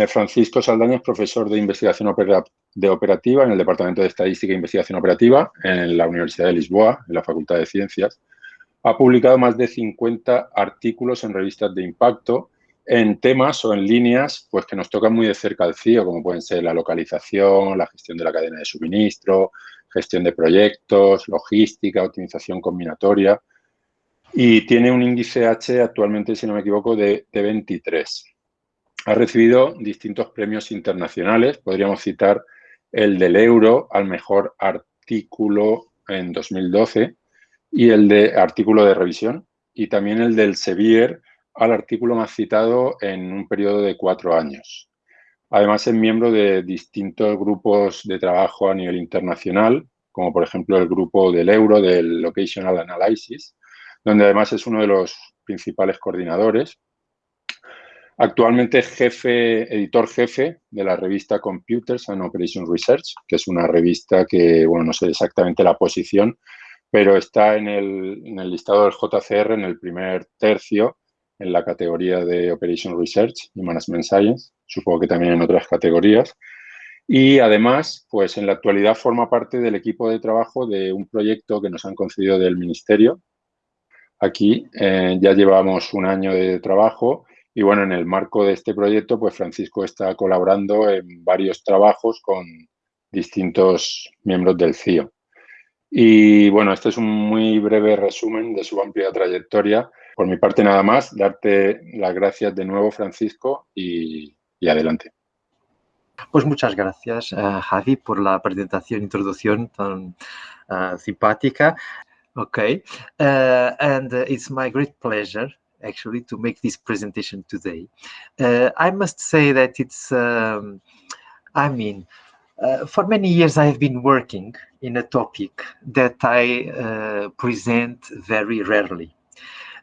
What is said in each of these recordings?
Eh, Francisco Saldaña es profesor de investigación de operativa en el Departamento de Estadística e Investigación Operativa en la Universidad de Lisboa, en la Facultad de Ciencias. Ha publicado más de 50 artículos en revistas de impacto en temas o en líneas pues, que nos tocan muy de cerca al CIO, como pueden ser la localización, la gestión de la cadena de suministro, gestión de proyectos, logística, optimización combinatoria. Y tiene un índice H actualmente, si no me equivoco, de, de 23. Ha recibido distintos premios internacionales. Podríamos citar el del Euro al mejor artículo en 2012 y el de artículo de revisión y también el del Sevier al artículo más citado en un periodo de cuatro años. Además, es miembro de distintos grupos de trabajo a nivel internacional, como por ejemplo el grupo del Euro, del Locational Analysis, donde además es uno de los principales coordinadores. Actualmente jefe, editor jefe de la revista Computers and Operations Research, que es una revista que, bueno, no sé exactamente la posición, pero está en el, en el listado del JCR en el primer tercio en la categoría de Operation Research y Management Science, supongo que también en otras categorías. Y además, pues en la actualidad forma parte del equipo de trabajo de un proyecto que nos han concedido del Ministerio. Aquí eh, ya llevamos un año de trabajo y bueno, en el marco de este proyecto, pues Francisco está colaborando en varios trabajos con distintos miembros del CIO. Y bueno, este es un muy breve resumen de su amplia trayectoria por mi parte nada más, darte las gracias de nuevo, Francisco, y, adelante. Pues muchas gracias, uh, Javi, por la presentación, introducción tan uh, simpática. Okay, uh, and it's my great pleasure actually to make this presentation today. I must say that it's, um, I mean, Uh, for many years, I have been working in a topic that I uh, present very rarely.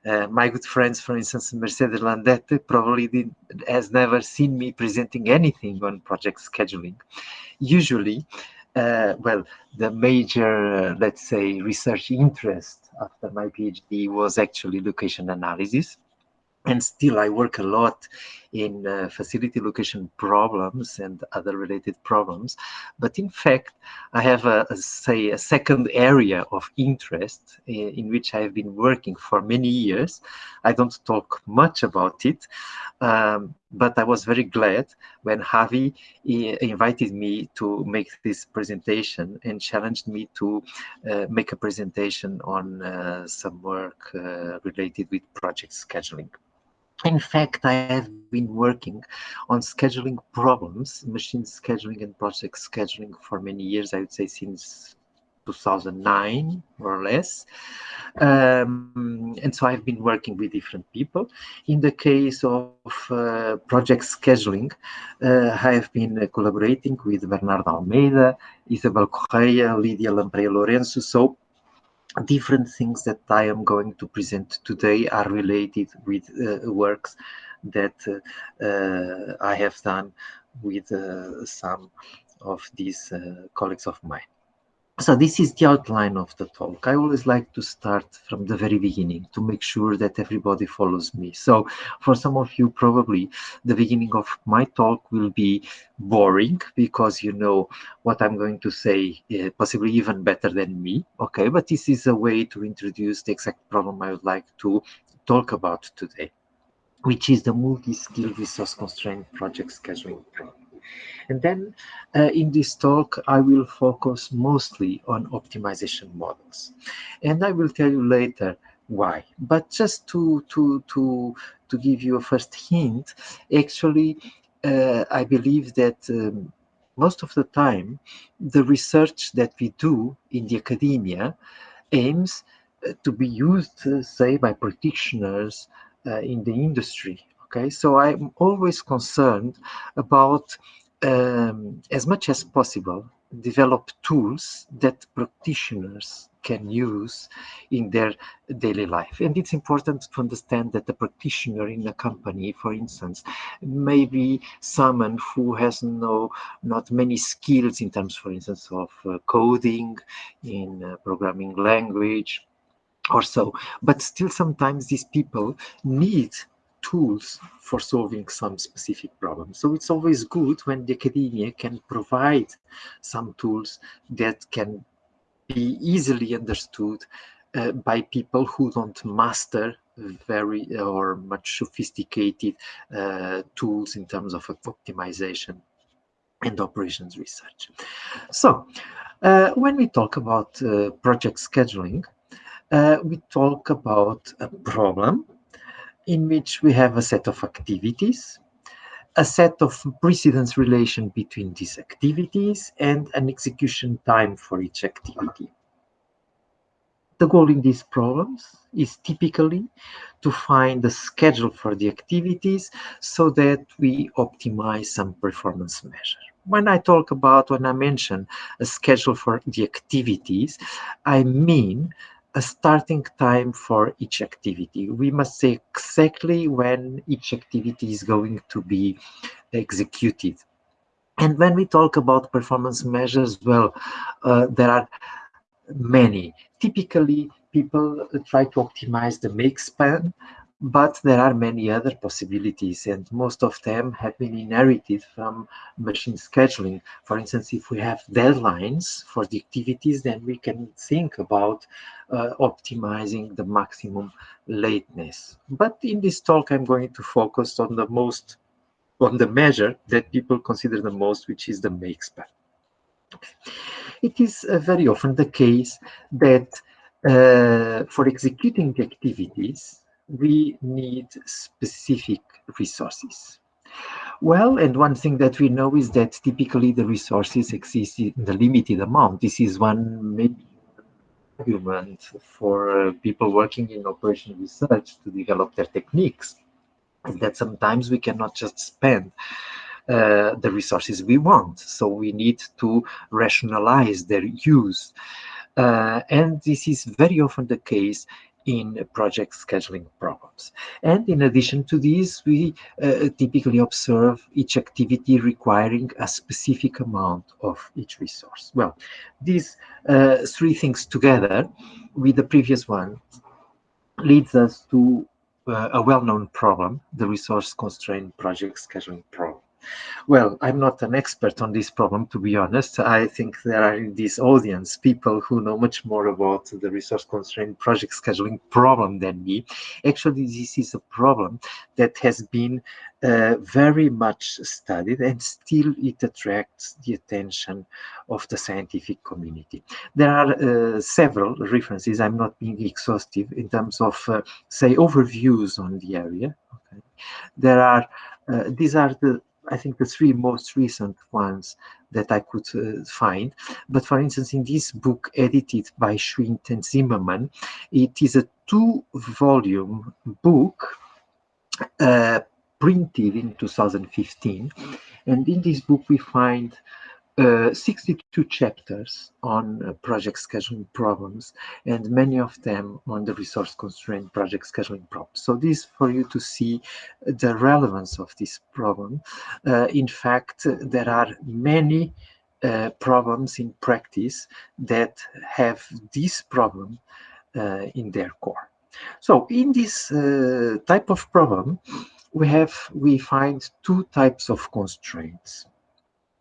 Uh, my good friends, for instance, Mercedes Landete probably did, has never seen me presenting anything on project scheduling. Usually, uh, well, the major, uh, let's say, research interest after my PhD was actually location analysis and still I work a lot in uh, facility location problems and other related problems. But in fact, I have a, a say a second area of interest in, in, which I've been working for many years. I don't talk much about it, um, but I was very glad when Javi invited me to make this presentation and challenged me to uh, make a presentation on uh, some work uh, related with project scheduling. In fact, I have been working on scheduling problems, machine scheduling and project scheduling for many years, I would say since 2009 or less. Um, and so I've been working with different people. In the case of uh, project scheduling, uh, I have been uh, collaborating with Bernardo Almeida, Isabel Correia, Lydia Lampreia Lourenço. So different things that I am going to present today are related with uh, works that uh, uh I have done with some of these colleagues of mine. So this is the outline of the talk. I always like to start from the very beginning to make sure that everybody follows me. So for some of you, probably the beginning of my talk will be boring because you know what I'm going to say, uh, possibly even better than me. Okay, but this is a way to introduce the exact problem I would like to talk about today, which is the multi-skill resource constraint project scheduling problem. And then uh, in this talk, I will focus mostly on optimization models. And I will tell you later why. But just to, to, to, to give you a first hint, actually, uh, I believe that um, most of the time, the research that we do in the academia aims uh, to be used, uh, say, by practitioners uh, in the industry. Okay, so I'm always concerned about um, as much as possible, develop tools that practitioners can use in their daily life. And it's important to understand that the practitioner in a company, for instance, may be someone who has no, not many skills in terms, for instance, of uh, coding, in uh, programming language, or so. But still, sometimes these people need tools for solving some specific problems. So it's always good when the academia can provide some tools that can be easily understood uh, by people who don't master very or much sophisticated uh, tools in terms of optimization and operations research. So uh, when we talk about uh, project scheduling, uh, we talk about a problem in which we have a set of activities, a set of precedence relation between these activities, and an execution time for each activity. The goal in these problems is typically to find the schedule for the activities so that we optimize some performance measure. When I talk about, when I mention a schedule for the activities, I mean a starting time for each activity. We must say exactly when each activity is going to be executed. And when we talk about performance measures, well, uh, there are many. Typically, people try to optimize the make span, but there are many other possibilities, and most of them have been inherited from machine scheduling. For instance, if we have deadlines for the activities, then we can think about uh, optimizing the maximum lateness. But in this talk, I'm going to focus on the most, on the measure that people consider the most, which is the make span. It is uh, very often the case that uh, for executing the activities, we need specific resources. Well, and one thing that we know is that typically the resources exist in the limited amount. This is one maybe argument for uh, people working in operation research to develop their techniques, that sometimes we cannot just spend uh, the resources we want. So we need to rationalize their use. Uh, and this is very often the case in project scheduling problems. And in addition to this, we uh, typically observe each activity requiring a specific amount of each resource. Well, these uh, three things together with the previous one leads us to uh, a well-known problem, the resource constraint project scheduling problem. Well, I'm not an expert on this problem, to be honest. I think there are in this audience people who know much more about the resource constraint project scheduling problem than me. Actually, this is a problem that has been uh, very much studied and still it attracts the attention of the scientific community. There are uh, several references, I'm not being exhaustive in terms of, uh, say, overviews on the area. Okay. There are, uh, these are the I think the three most recent ones that I could uh, find. But for instance, in this book edited by Schwindt and Zimmermann, it is a two-volume book uh, printed in 2015. And in this book, we find uh, 62 chapters on uh, project scheduling problems and many of them on the resource constraint project scheduling problems. So this for you to see the relevance of this problem. Uh, in fact, there are many uh, problems in practice that have this problem uh, in their core. So in this uh, type of problem, we have we find two types of constraints.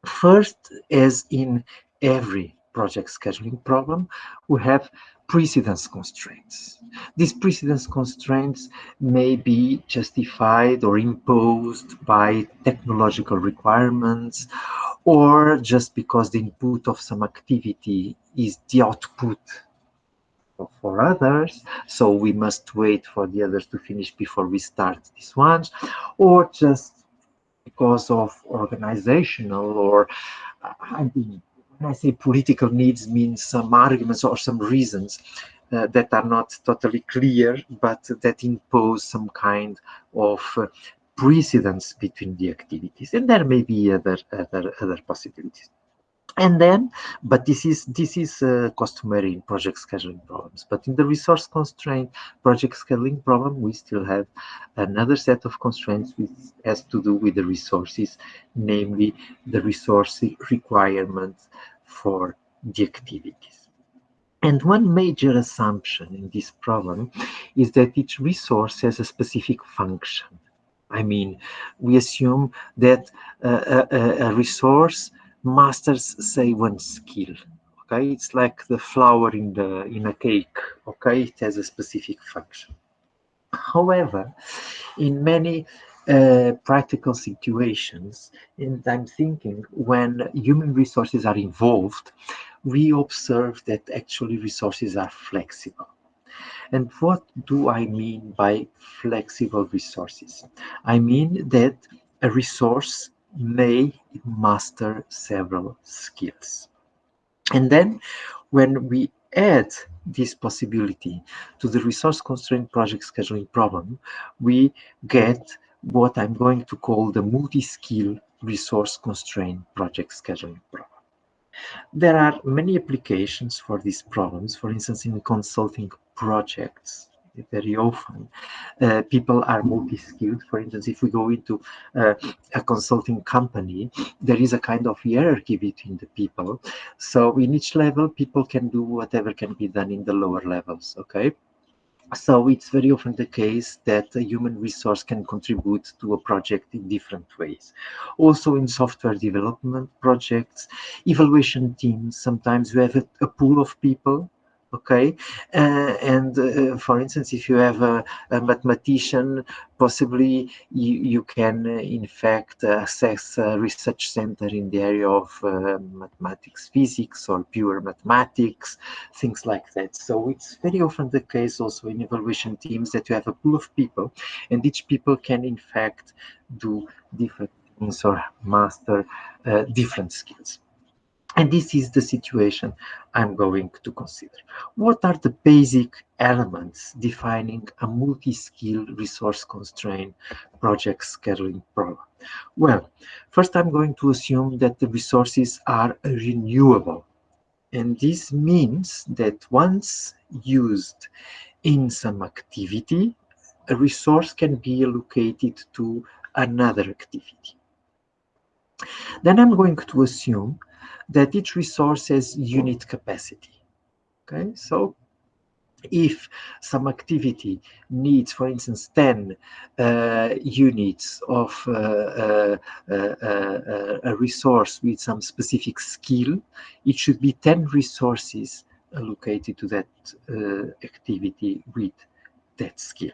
First, as in every project scheduling problem, we have precedence constraints. These precedence constraints may be justified or imposed by technological requirements or just because the input of some activity is the output for others, so we must wait for the others to finish before we start these ones, or just because of organizational or I mean, when I say political needs means some arguments or some reasons uh, that are not totally clear, but that impose some kind of uh, precedence between the activities. And there may be other, other, other possibilities and then but this is this is uh, customary in project scheduling problems. But in the resource constraint project scheduling problem we still have another set of constraints which has to do with the resources namely the resource requirements for the activities. And one major assumption in this problem is that each resource has a specific function. I mean, we assume that a, a, a resource masters, say, one skill. Okay, it's like the flour in the in a cake. Okay, it has a specific function. However, in many uh, practical situations, and I'm thinking when human resources are involved, we observe that actually resources are flexible. And what do I mean by flexible resources? I mean that a resource may master several skills. And then when we add this possibility to the resource constraint project scheduling problem, we get what I'm going to call the multi-skill resource constraint project scheduling problem. There are many applications for these problems. For instance, in consulting projects, very often uh, people are multi-skilled. For instance, if we go into uh, a consulting company, there is a kind of hierarchy between the people. So in each level, people can do whatever can be done in the lower levels, okay? So it's very often the case that a human resource can contribute to a project in different ways. Also in software development projects, evaluation teams, sometimes we have a, a pool of people okay? Uh, and uh, for instance if you have a, a mathematician possibly you, you can uh, in fact access a research center in the area of mathematics physics or pure mathematics things like that. So it's very often the case also in evaluation teams that you have a pool of people and each people can in fact do different things or master uh, different skills and this is the situation I'm going to consider. What are the basic elements defining a multi-skill resource-constrained project scheduling problem? Well, first I'm going to assume that the resources are renewable. And this means that once used in some activity, a resource can be allocated to another activity. Then I'm going to assume that each resource has unit capacity. Okay, so if some activity needs, for instance, 10 uh, units of uh, uh, uh, uh, a resource with some specific skill, it should be 10 resources allocated to that uh, activity with that skill.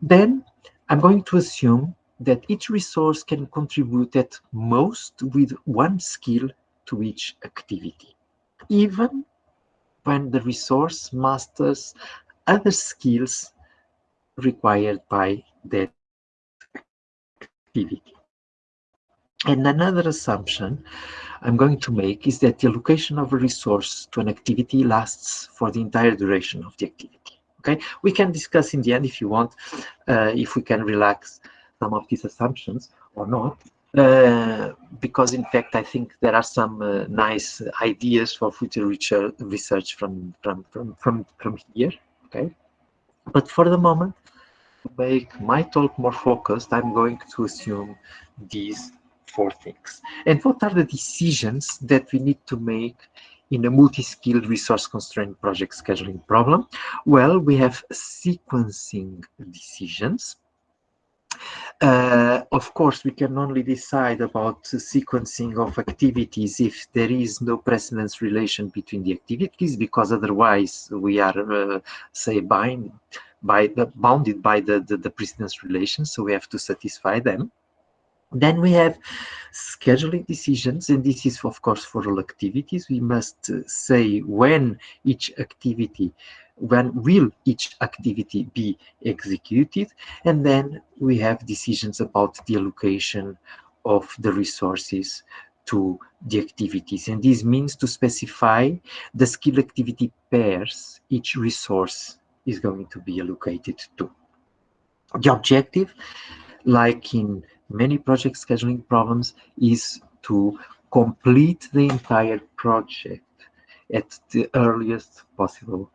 Then I'm going to assume that each resource can contribute at most with one skill to each activity, even when the resource masters other skills required by that activity. And another assumption I'm going to make is that the allocation of a resource to an activity lasts for the entire duration of the activity. Okay, we can discuss in the end if you want, uh, if we can relax some of these assumptions or not. Uh, because in fact, I think there are some uh, nice ideas for future research from, from, from, from, from here, okay? But for the moment, to make my talk more focused, I'm going to assume these four things. And what are the decisions that we need to make in a multi-skilled resource-constrained project scheduling problem? Well, we have sequencing decisions, uh, of course, we can only decide about sequencing of activities if there is no precedence relation between the activities, because otherwise we are, uh, say, bind by the, bounded by the, the, the precedence relation, so we have to satisfy them. Then we have scheduling decisions, and this is, of course, for all activities. We must uh, say when each activity when will each activity be executed and then we have decisions about the allocation of the resources to the activities and this means to specify the skill activity pairs each resource is going to be allocated to the objective like in many project scheduling problems is to complete the entire project at the earliest possible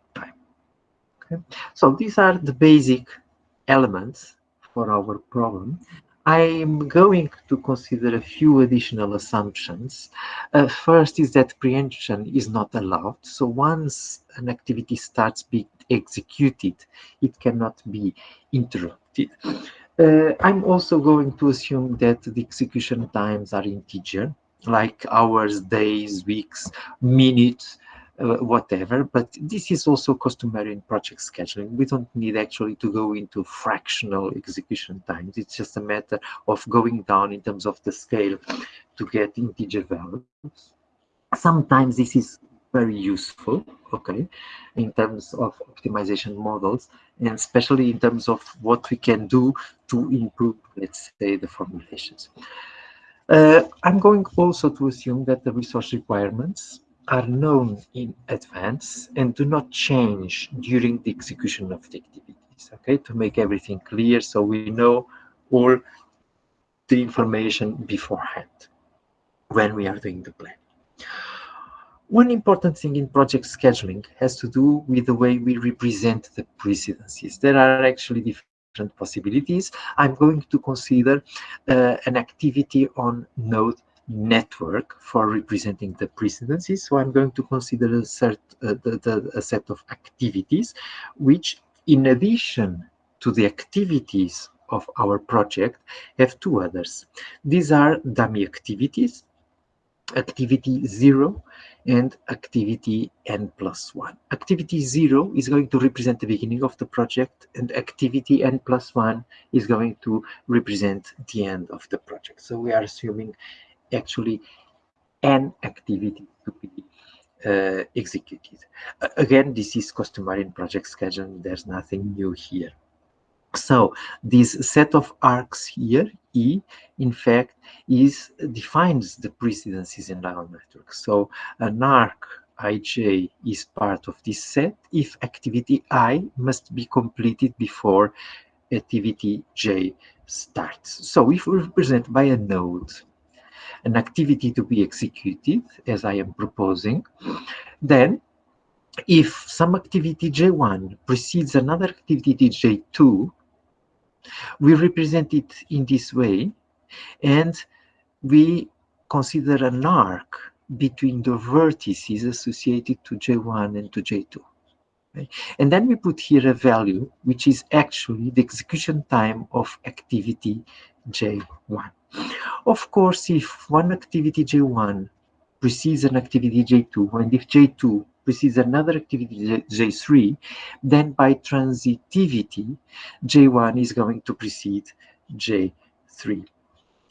Okay. So these are the basic elements for our problem. I'm going to consider a few additional assumptions. Uh, first is that preemption is not allowed. So once an activity starts being executed, it cannot be interrupted. Uh, I'm also going to assume that the execution times are integer, like hours, days, weeks, minutes, uh, whatever. But this is also customary in project scheduling. We don't need actually to go into fractional execution times. It's just a matter of going down in terms of the scale to get integer values. Sometimes this is very useful, okay, in terms of optimization models, and especially in terms of what we can do to improve, let's say, the formulations. Uh, I'm going also to assume that the resource requirements are known in advance and do not change during the execution of the activities, okay, to make everything clear so we know all the information beforehand when we are doing the plan. One important thing in project scheduling has to do with the way we represent the precedences. There are actually different possibilities. I'm going to consider uh, an activity on node network for representing the precedences. So I'm going to consider a, cert, uh, the, the, a set of activities, which in addition to the activities of our project, have two others. These are dummy activities, activity zero and activity n plus one. Activity zero is going to represent the beginning of the project and activity n plus one is going to represent the end of the project. So we are assuming actually n activity to be uh, executed. Again, this is customary in project scheduling. There's nothing new here. So this set of arcs here, E, in fact, is defines the precedences in our network. So an arc ij is part of this set if activity i must be completed before activity j starts. So if we represent by a node an activity to be executed, as I am proposing, then if some activity J1 precedes another activity J2, we represent it in this way, and we consider an arc between the vertices associated to J1 and to J2. Okay? And then we put here a value, which is actually the execution time of activity J1. Of course, if one activity J1 precedes an activity J2, and if J2 precedes another activity J3, then by transitivity, J1 is going to precede J3.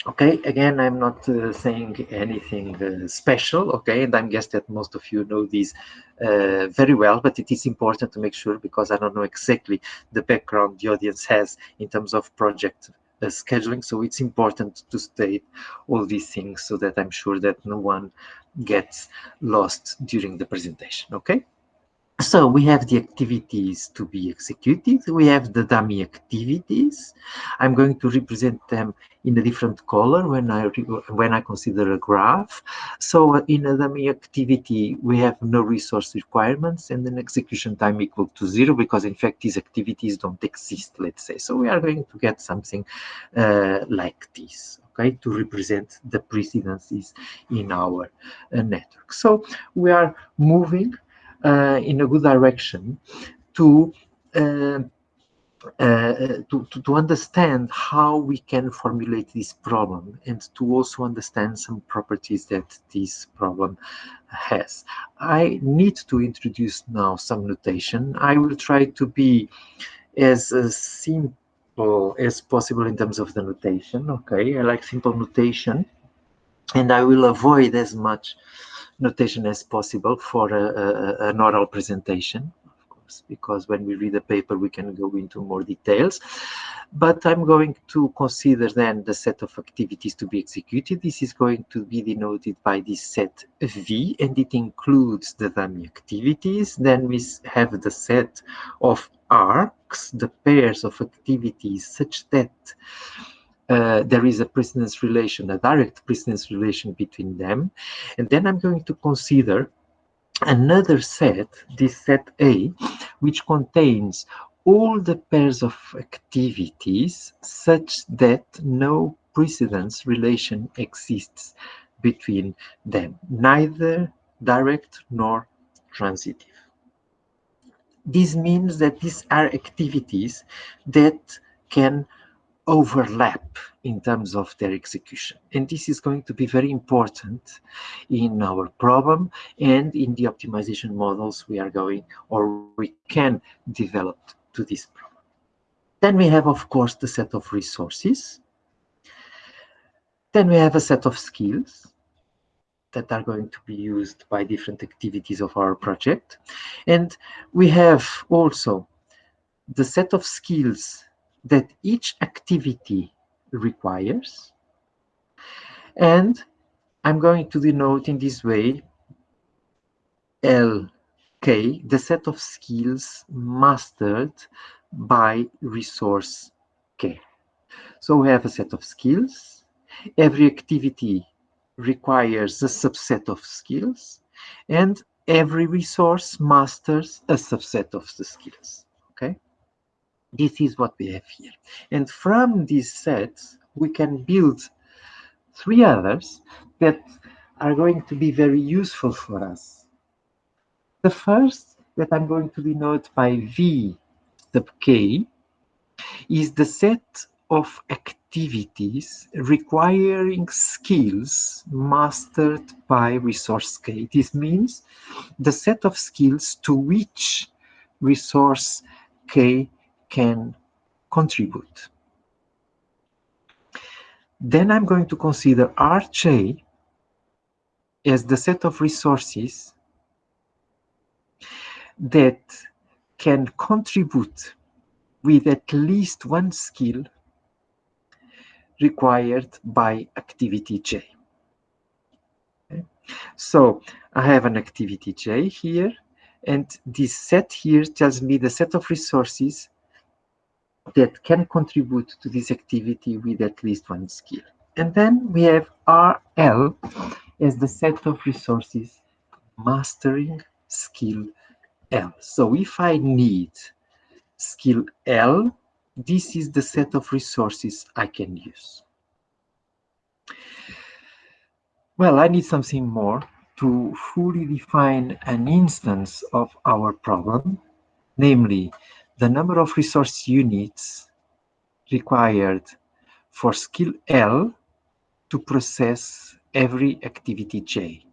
Okay, again, I'm not uh, saying anything uh, special, okay, and I guess that most of you know this uh, very well, but it is important to make sure because I don't know exactly the background the audience has in terms of project scheduling. So it's important to state all these things so that I'm sure that no one gets lost during the presentation, okay? So we have the activities to be executed. We have the dummy activities. I'm going to represent them in a different color when I when I consider a graph. So in a dummy activity, we have no resource requirements and an execution time equal to zero because in fact these activities don't exist, let's say. So we are going to get something uh, like this okay, to represent the precedences in our uh, network. So we are moving in a good direction to uh, uh, to, to, to, understand how we can formulate this problem and to also understand some properties that this problem has. I need to introduce now some notation. I will try to be as uh, simple as possible in terms of the notation. Okay, I like simple notation and I will avoid as much notation as possible for a, a, an oral presentation, of course, because when we read the paper, we can go into more details. But I'm going to consider then the set of activities to be executed. This is going to be denoted by this set V, and it includes the dummy activities. Then we have the set of arcs, the pairs of activities, such that uh, there is a precedence relation, a direct precedence relation between them. And then I'm going to consider another set, this set A, which contains all the pairs of activities such that no precedence relation exists between them, neither direct nor transitive. This means that these are activities that can overlap in terms of their execution. And this is going to be very important in our problem and in the optimization models we are going or we can develop to this problem. Then we have, of course, the set of resources. Then we have a set of skills that are going to be used by different activities of our project. And we have also the set of skills that each activity requires. And I'm going to denote in this way LK, the set of skills mastered by resource K. So we have a set of skills. Every activity requires a subset of skills and every resource masters a subset of the skills? This is what we have here. And from these sets, we can build three others that are going to be very useful for us. The first that I'm going to denote by V sub K is the set of activities requiring skills mastered by resource K. This means the set of skills to which resource K can contribute. Then I'm going to consider RJ as the set of resources that can contribute with at least one skill required by activity J. Okay. So I have an activity J here, and this set here tells me the set of resources that can contribute to this activity with at least one skill. And then we have RL as the set of resources mastering skill L. So if I need skill L, this is the set of resources I can use. Well, I need something more to fully define an instance of our problem, namely the number of resource units required for skill L to process every activity J.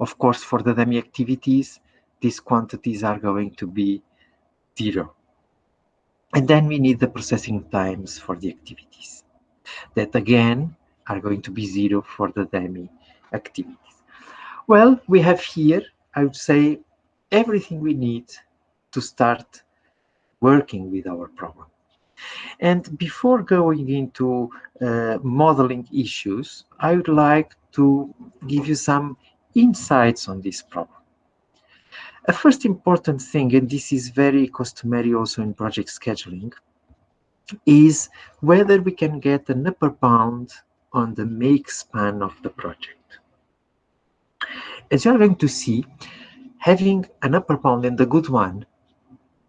Of course, for the dummy activities, these quantities are going to be zero. And then we need the processing times for the activities that again are going to be zero for the dummy activities. Well, we have here, I would say, everything we need to start working with our problem. And before going into uh, modeling issues, I would like to give you some insights on this problem. A first important thing, and this is very customary also in project scheduling, is whether we can get an upper bound on the make span of the project. As you're going to see, having an upper bound and a good one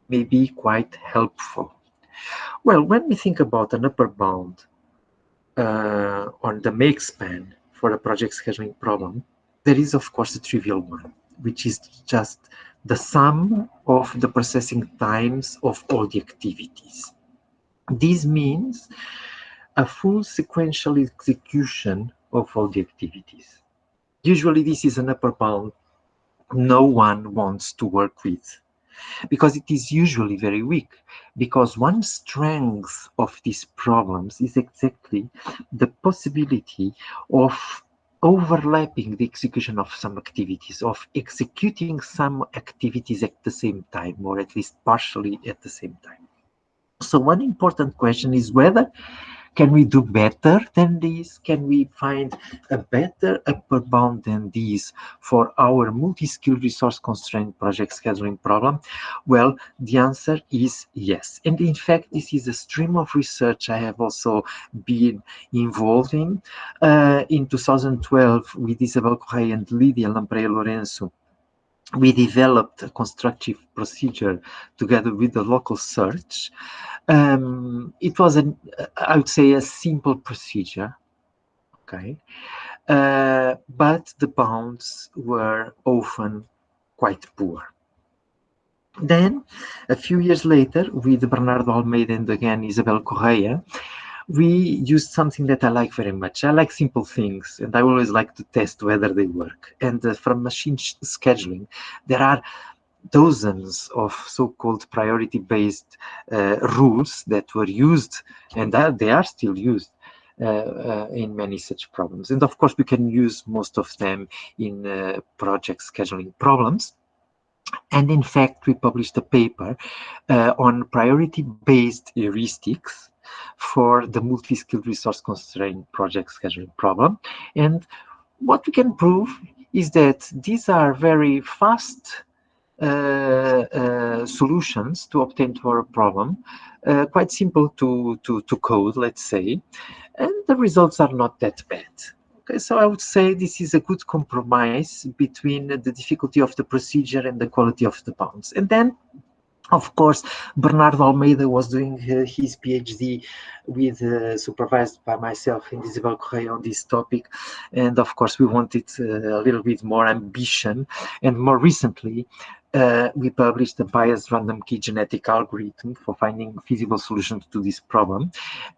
may be quite helpful. Well, when we think about an upper bound uh, on the make span for a project scheduling problem, there is, of course, a trivial one, which is just the sum of the processing times of all the activities. This means a full sequential execution of all the activities. Usually this is an upper bound no one wants to work with because it is usually very weak because one strength of these problems is exactly the possibility of overlapping the execution of some activities, of executing some activities at the same time, or at least partially at the same time. So one important question is whether can we do better than this? Can we find a better upper bound than this for our multi-skilled resource constraint project scheduling problem? Well, the answer is yes. And in fact, this is a stream of research I have also been involved in. Uh, in 2012, with Isabel Correia and Lydia Lampreia Lourenço, we developed a constructive procedure together with the local search. Um, it was, an, I would say, a simple procedure, okay? Uh, but the bounds were often quite poor. Then, a few years later, with Bernardo Almeida and again Isabel Correia, we used something that I like very much. I like simple things, and I always like to test whether they work. And uh, from machine scheduling, there are dozens of so-called priority-based uh, rules that were used, and they are still used uh, uh, in many such problems. And of course, we can use most of them in uh, project scheduling problems. And in fact, we published a paper uh, on priority-based heuristics for the multi-skilled resource constraint project scheduling problem. And what we can prove is that these are very fast uh, uh, solutions to obtain to our problem, uh, quite simple to, to, to code, let's say, and the results are not that bad. Okay, so I would say this is a good compromise between the difficulty of the procedure and the quality of the bounds. And then of course, Bernardo Almeida was doing uh, his PhD with uh, supervised by myself and Isabel Correia on this topic. And of course, we wanted uh, a little bit more ambition. And more recently, uh, we published a biased random key genetic algorithm for finding feasible solutions to this problem.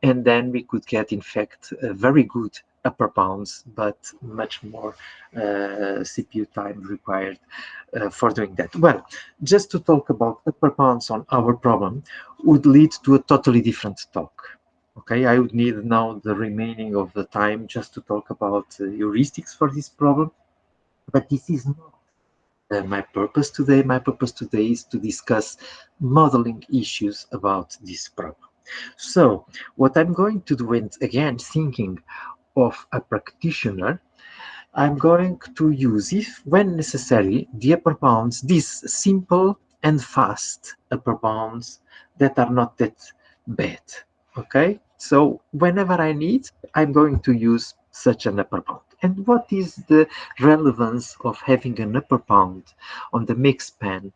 And then we could get, in fact, a very good upper bounds, but much more uh, CPU time required uh, for doing that. Well, just to talk about upper bounds on our problem would lead to a totally different talk. Okay, I would need now the remaining of the time just to talk about uh, heuristics for this problem, but this is not uh, my purpose today. My purpose today is to discuss modeling issues about this problem. So what I'm going to do, and again, thinking of a practitioner, I'm going to use, if when necessary, the upper bounds, these simple and fast upper bounds that are not that bad. Okay, so whenever I need, I'm going to use such an upper bound. And what is the relevance of having an upper bound on the make span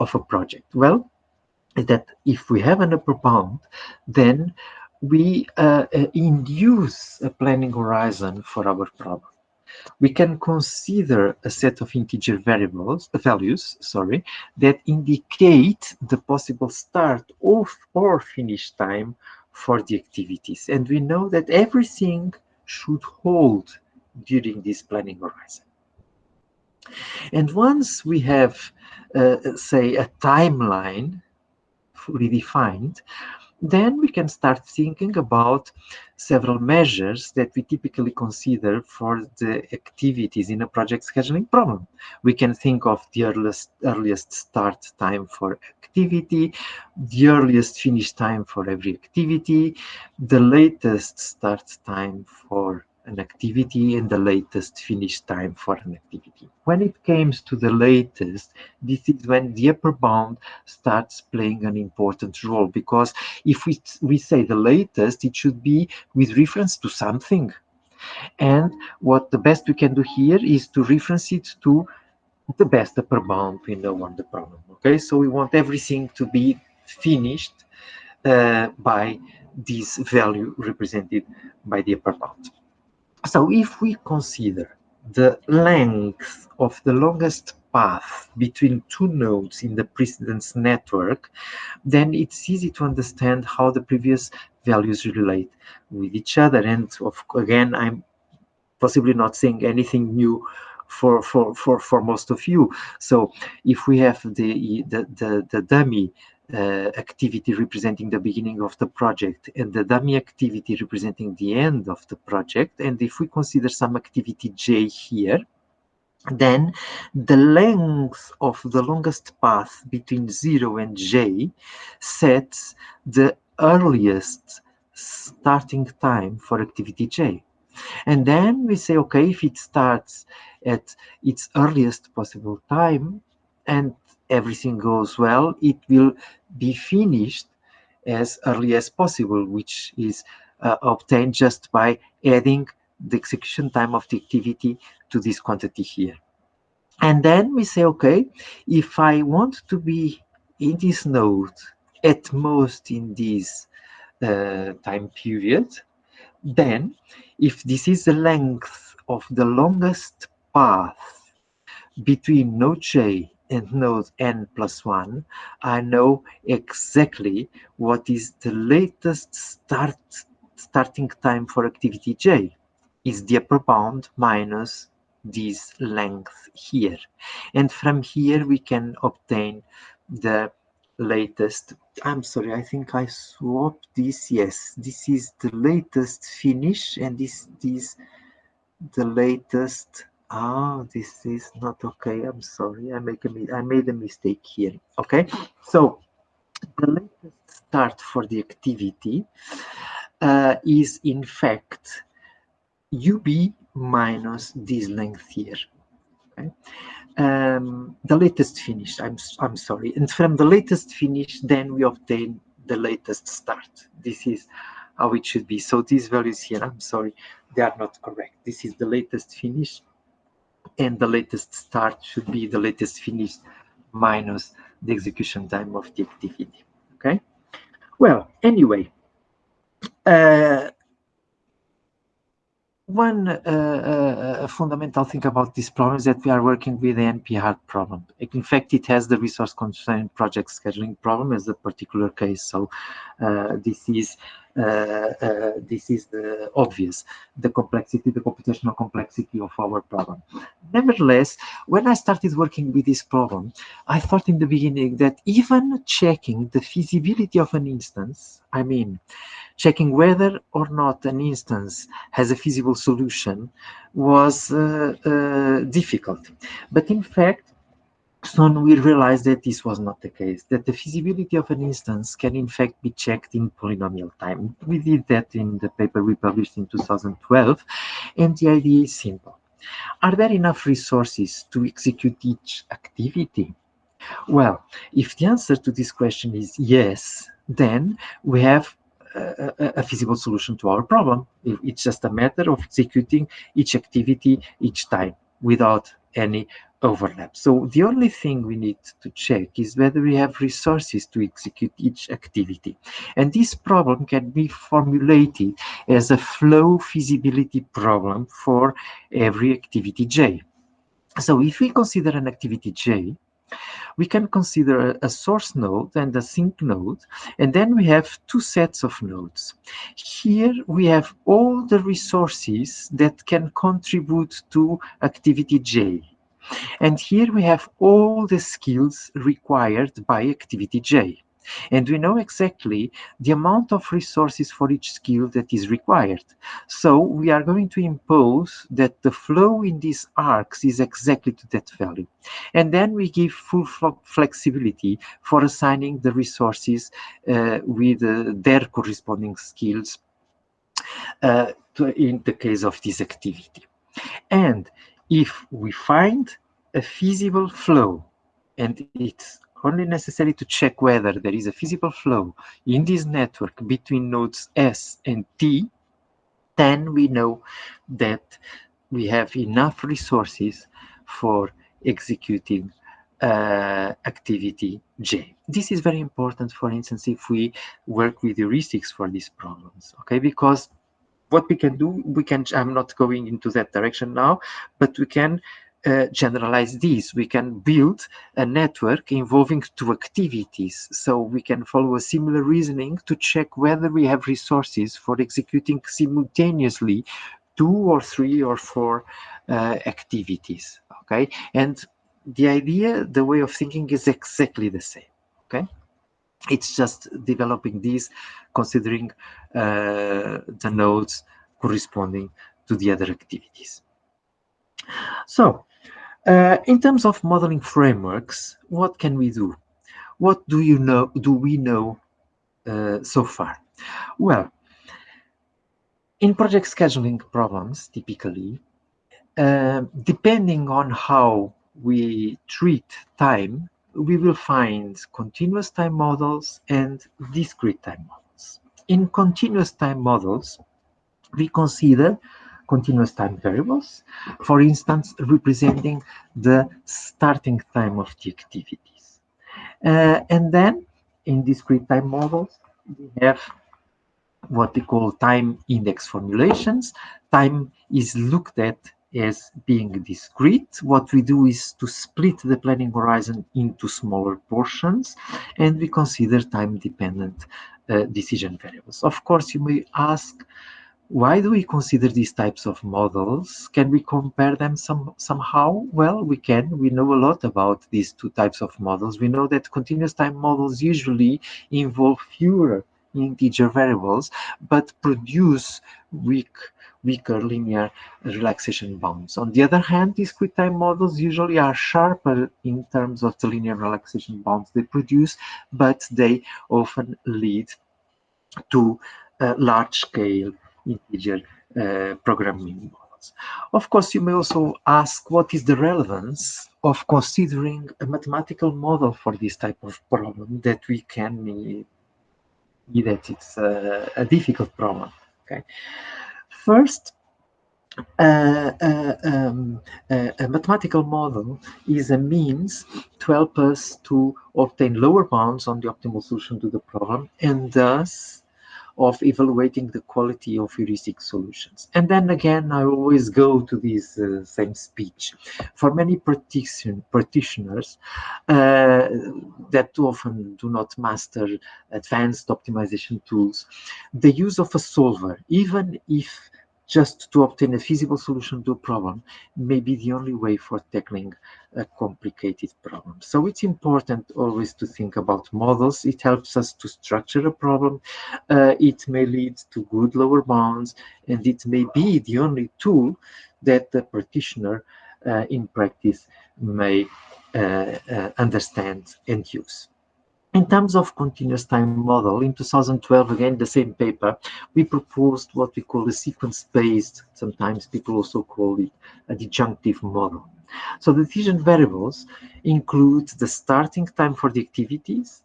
of a project? Well, that if we have an upper bound, then we uh, uh, induce a planning horizon for our problem. We can consider a set of integer variables, values, sorry, that indicate the possible start of or finish time for the activities. And we know that everything should hold during this planning horizon. And once we have, uh, say, a timeline fully defined, then we can start thinking about several measures that we typically consider for the activities in a project scheduling problem. We can think of the earliest, earliest start time for activity, the earliest finish time for every activity, the latest start time for an activity and the latest finish time for an activity. When it comes to the latest, this is when the upper bound starts playing an important role because if we, we say the latest, it should be with reference to something. And what the best we can do here is to reference it to the best upper bound we know on the problem. Okay, so we want everything to be finished uh, by this value represented by the upper bound. So if we consider the length of the longest path between two nodes in the precedence network, then it's easy to understand how the previous values relate with each other. And of, again, I'm possibly not saying anything new for, for, for, for most of you. So if we have the, the, the, the dummy uh, activity representing the beginning of the project and the dummy activity representing the end of the project. And if we consider some activity J here, then the length of the longest path between 0 and j sets the earliest starting time for activity j. And then we say, okay, if it starts at its earliest possible time and everything goes well, it will be finished as early as possible, which is uh, obtained just by adding the execution time of the activity to this quantity here. And then we say, okay, if I want to be in this node at most in this uh, time period, then if this is the length of the longest path between node J and node n plus 1, I know exactly what is the latest start starting time for activity j. Is the upper bound minus this length here. And from here we can obtain the latest i'm sorry i think i swapped this yes this is the latest finish and this is the latest ah oh, this is not okay i'm sorry i make a i made a mistake here okay so the latest start for the activity uh, is in fact ub minus this length here okay um, the latest finish, I'm, I'm sorry. And from the latest finish, then we obtain the latest start. This is how it should be. So these values here, I'm sorry, they are not correct. This is the latest finish and the latest start should be the latest finish minus the execution time of the activity, okay? Well, anyway, uh, one uh, uh, fundamental thing about this problem is that we are working with the NP-hard problem. In fact, it has the resource constraint project scheduling problem as a particular case. So uh, this is uh, uh, this is the obvious, the complexity, the computational complexity of our problem. Nevertheless, when I started working with this problem, I thought in the beginning that even checking the feasibility of an instance, I mean, checking whether or not an instance has a feasible solution was uh, uh, difficult. But in fact, soon we realized that this was not the case, that the feasibility of an instance can in fact be checked in polynomial time. We did that in the paper we published in 2012, and the idea is simple. Are there enough resources to execute each activity? Well, if the answer to this question is yes, then we have a, a, feasible solution to our problem. It's just a matter of executing each activity each time without any overlap. So the only thing we need to check is whether we have resources to execute each activity. And this problem can be formulated as a flow feasibility problem for every activity J. So if we consider an activity J, we can consider a source node and a sink node, and then we have two sets of nodes. Here we have all the resources that can contribute to activity J. And here we have all the skills required by activity J. And we know exactly the amount of resources for each skill that is required. So we are going to impose that the flow in these arcs is exactly to that value. And then we give full flexibility for assigning the resources uh, with uh, their corresponding skills uh, to, in the case of this activity. And if we find a feasible flow and it's only necessary to check whether there is a feasible flow in this network between nodes S and T, then we know that we have enough resources for executing uh, activity J. This is very important, for instance, if we work with heuristics for these problems, okay? Because what we can do, we can, I'm not going into that direction now, but we can uh, generalize this. We can build a network involving two activities. So we can follow a similar reasoning to check whether we have resources for executing simultaneously two or three or four uh, activities. Okay. And the idea, the way of thinking is exactly the same. Okay. It's just developing these, considering uh, the nodes corresponding to the other activities. So uh, in terms of modeling frameworks, what can we do? What do you know? Do we know uh, so far? Well, in project scheduling problems, typically, uh, depending on how we treat time, we will find continuous time models and discrete time models. In continuous time models, we consider continuous time variables, for instance, representing the starting time of the activities. Uh, and then in discrete time models, we have what we call time index formulations. Time is looked at as being discrete. What we do is to split the planning horizon into smaller portions, and we consider time-dependent uh, decision variables. Of course, you may ask, why do we consider these types of models? Can we compare them some, somehow? Well, we can. We know a lot about these two types of models. We know that continuous time models usually involve fewer integer variables, but produce weak, weaker linear relaxation bounds. On the other hand, discrete time models usually are sharper in terms of the linear relaxation bounds they produce, but they often lead to uh, large-scale integer uh, programming models. Of course, you may also ask what is the relevance of considering a mathematical model for this type of problem that we can that it's a, a difficult problem. Okay, first, uh, uh, um, uh, a mathematical model is a means to help us to obtain lower bounds on the optimal solution to the problem and thus of evaluating the quality of heuristic solutions. And then again, I always go to this uh, same speech. For many practition, practitioners uh, that often do not master advanced optimization tools, the use of a solver, even if just to obtain a feasible solution to a problem may be the only way for tackling a complicated problem. So it's important always to think about models. It helps us to structure a problem. Uh, it may lead to good lower bounds, and it may be the only tool that the practitioner uh, in practice may uh, uh understand and use. In terms of continuous time model, in 2012, again, the same paper, we proposed what we call a sequence-based, sometimes people also call it a disjunctive model. So the decision variables include the starting time for the activities,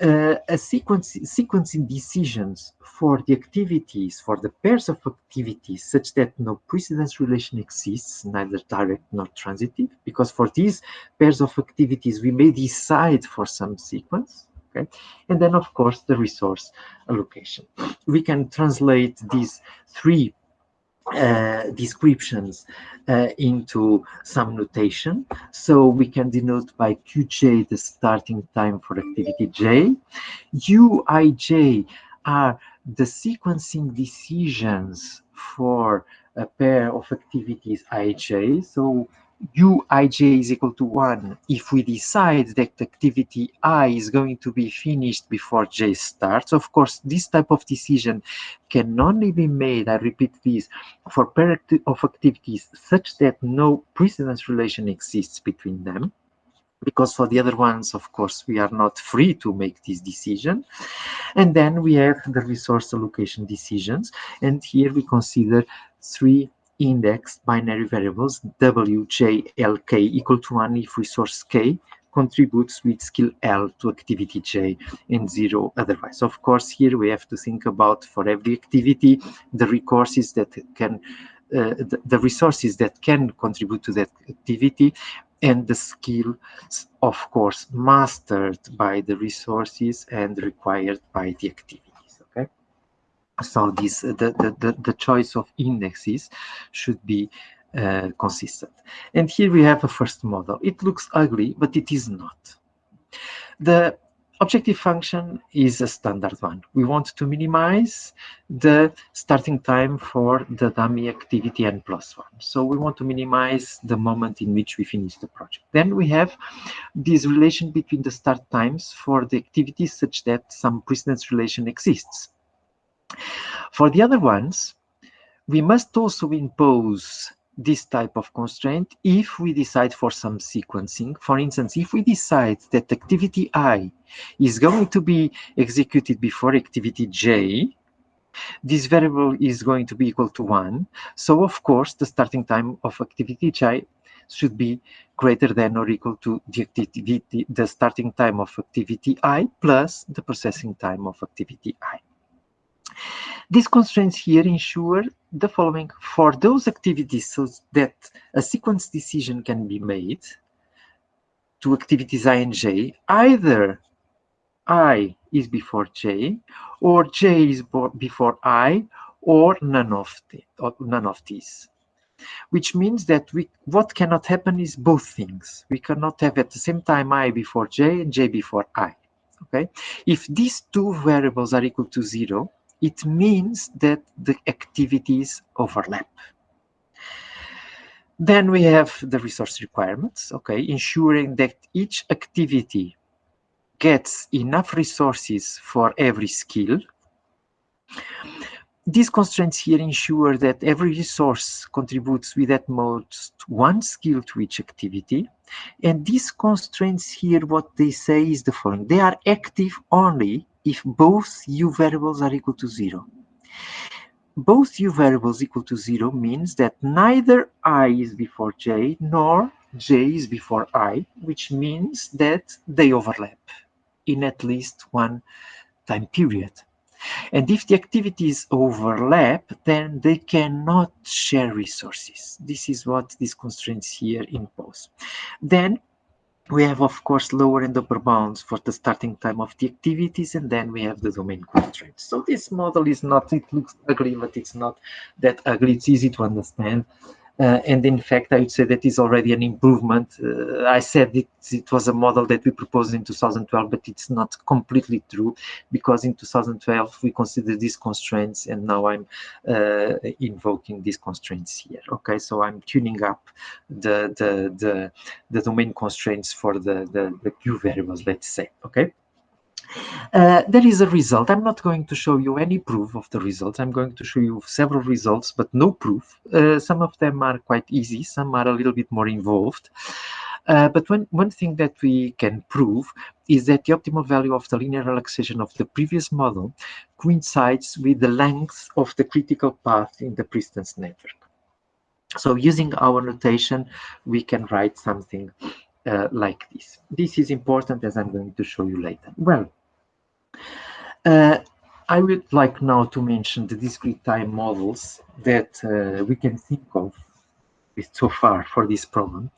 uh, a sequence, sequencing decisions for the activities, for the pairs of activities, such that no precedence relation exists, neither direct nor transitive, because for these pairs of activities, we may decide for some sequence, okay? And then, of course, the resource allocation. We can translate these three uh, descriptions uh, into some notation. So we can denote by Qj the starting time for activity J. Uij are the sequencing decisions for a pair of activities ij. So uij is equal to 1 if we decide that activity i is going to be finished before j starts. Of course, this type of decision can only be made, I repeat this, for pair of activities such that no precedence relation exists between them because for the other ones, of course, we are not free to make this decision. And then we have the resource allocation decisions. And here we consider three indexed binary variables w, j, l, k equal to 1 if resource k contributes with skill L to activity J and zero otherwise. Of course, here we have to think about for every activity, the resources that can, uh, the, the, resources that can contribute to that activity and the skills, of course, mastered by the resources and required by the activity so this the, the, the, choice of indexes should be uh, consistent. And here we have a first model. It looks ugly, but it is not. The objective function is a standard one. We want to minimize the starting time for the dummy activity n plus one. So we want to minimize the moment in which we finish the project. Then we have this relation between the start times for the activities such that some precedence relation exists. For the other ones, we must also impose this type of constraint if we decide for some sequencing. For instance, if we decide that activity I is going to be executed before activity J, this variable is going to be equal to 1. So, of course, the starting time of activity J should be greater than or equal to the activity, the starting time of activity I plus the processing time of activity I. These constraints here ensure the following. For those activities so that a sequence decision can be made to activities i and j, either i is before j, or j is before i, or none of, the, or none of these. which means that we what cannot happen is both things. We cannot have at the same time i before j and j before i. Okay, if these two variables are equal to zero, it means that the activities overlap. Then we have the resource requirements, okay, ensuring that each activity gets enough resources for every skill. These constraints here ensure that every resource contributes with at most one skill to each activity. And these constraints here, what they say is the following. They are active only if both u variables are equal to zero. Both u variables equal to zero means that neither i is before j nor j is before i, which means that they overlap in at least one time period. And if the activities overlap, then they cannot share resources. This is what these constraints here impose. Then we have, of course, lower and upper bounds for the starting time of the activities, and then we have the domain constraints. So this model is not, it looks ugly, but it's not that ugly. It's easy to understand. Uh, and in fact, I would say that is already an improvement. Uh, I said it, it was a model that we proposed in 2012, but it's not completely true because in 2012 we considered these constraints and now I'm uh, invoking these constraints here. Okay, so I'm tuning up the, the, the, the domain constraints for the, the, the Q variables, let's say, okay? Uh, there is a result. I'm not going to show you any proof of the results. I'm going to show you several results, but no proof. Uh, some of them are quite easy. Some are a little bit more involved. Uh, but one, one thing that we can prove is that the optimal value of the linear relaxation of the previous model coincides with the length of the critical path in the precedence network. So using our notation, we can write something uh, like this. This is important as I'm going to show you later. Well, uh, I would like now to mention the discrete time models that uh, we can think of so far for this problem.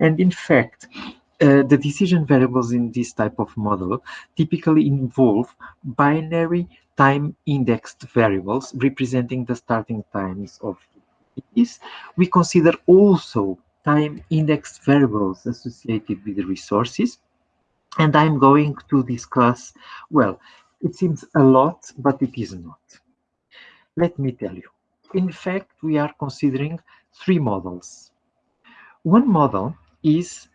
And in fact, uh, the decision variables in this type of model typically involve binary time indexed variables representing the starting times of these. We consider also time indexed variables associated with the resources. And I'm going to discuss, well, it seems a lot, but it is not. Let me tell you. In fact, we are considering three models. One model is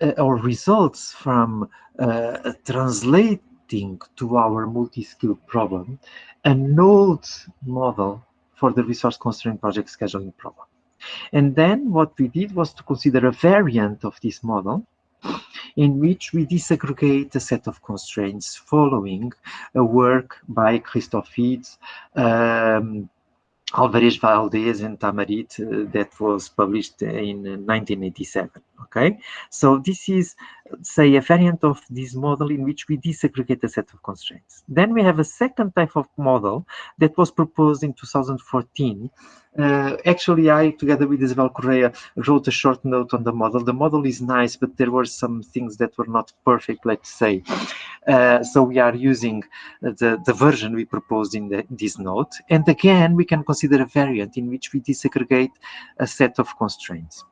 uh, or results from uh, translating to our multi-skill problem a node model for the resource constraint project scheduling problem. And then what we did was to consider a variant of this model in which we disaggregate a set of constraints following a work by Christofides, um, Alvarez Valdes and Tamarit uh, that was published in 1987. Okay, so this is, say, a variant of this model in which we disaggregate a set of constraints. Then we have a second type of model that was proposed in 2014 uh, actually, I, together with Isabel Correia, wrote a short note on the model. The model is nice, but there were some things that were not perfect, let's say. Uh, so we are using the, the version we proposed in the, this note. And again, we can consider a variant in which we disaggregate a set of constraints.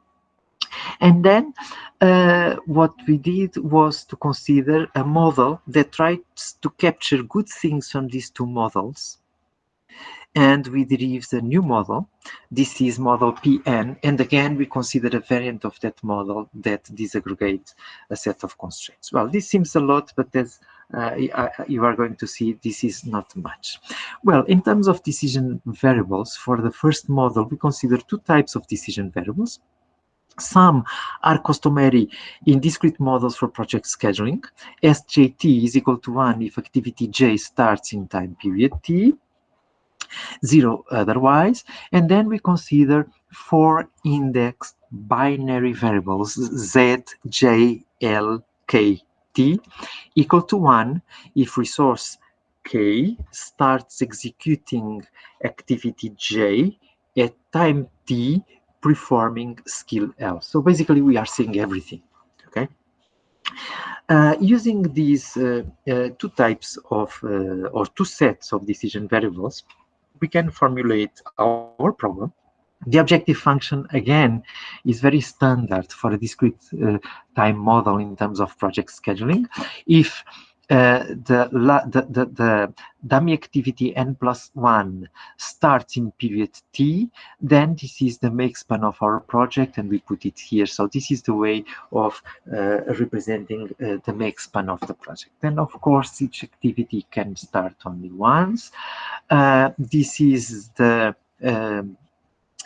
And then uh, what we did was to consider a model that tries to capture good things from these two models and we derive the new model. This is model PN, and again, we consider a variant of that model that disaggregates a set of constraints. Well, this seems a lot, but as uh, you are going to see, this is not much. Well, in terms of decision variables, for the first model, we consider two types of decision variables. Some are customary in discrete models for project scheduling. SJT is equal to 1 if activity J starts in time period T, zero otherwise. And then we consider four indexed binary variables, Z, J, L, K, T, equal to one if resource K starts executing activity J at time T performing skill L. So basically we are seeing everything, okay? Uh, using these uh, uh, two types of, uh, or two sets of decision variables, we can formulate our problem The objective function, again, is very standard for a discrete uh, time model in terms of project scheduling. If the, the, the, the, dummy activity n plus 1 starts in period t, then this is the make span of our project and we put it here. So this is the way of uh, representing uh, the make span of the project. Then of course each activity can start only once. Uh, this is the um,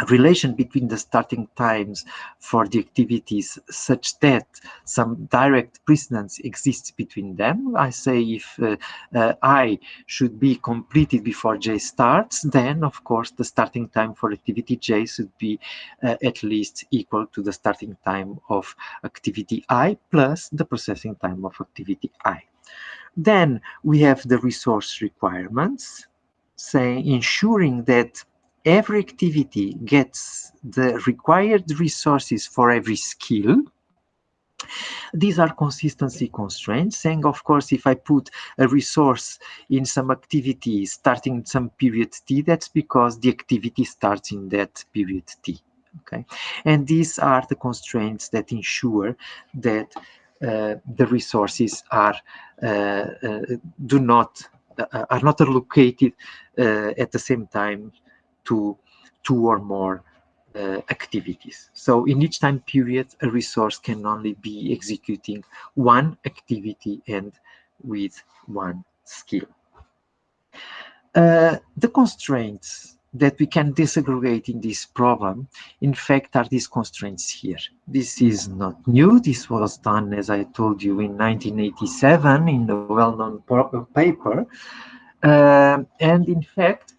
relation between the starting times for the activities such that some direct precedence exists between them. I say if uh, uh, I should be completed before J starts, then of course the starting time for activity J should be uh, at least equal to the starting time of activity I plus the processing time of activity I. Then we have the resource requirements, say ensuring that every activity gets the required resources for every skill, these are consistency constraints, saying, of course, if I put a resource in some activity starting some period t, that's because the activity starts in that period t. Okay, and these are the constraints that ensure that uh, the resources are uh, uh, do not uh, are not allocated uh, at the same time to two or more uh, activities. So in each time period, a resource can only be executing one activity and with one skill. Uh, the constraints that we can disaggregate in this problem, in fact, are these constraints here. This is not new. This was done, as I told you, in 1987 in a well-known paper. Uh, and in fact,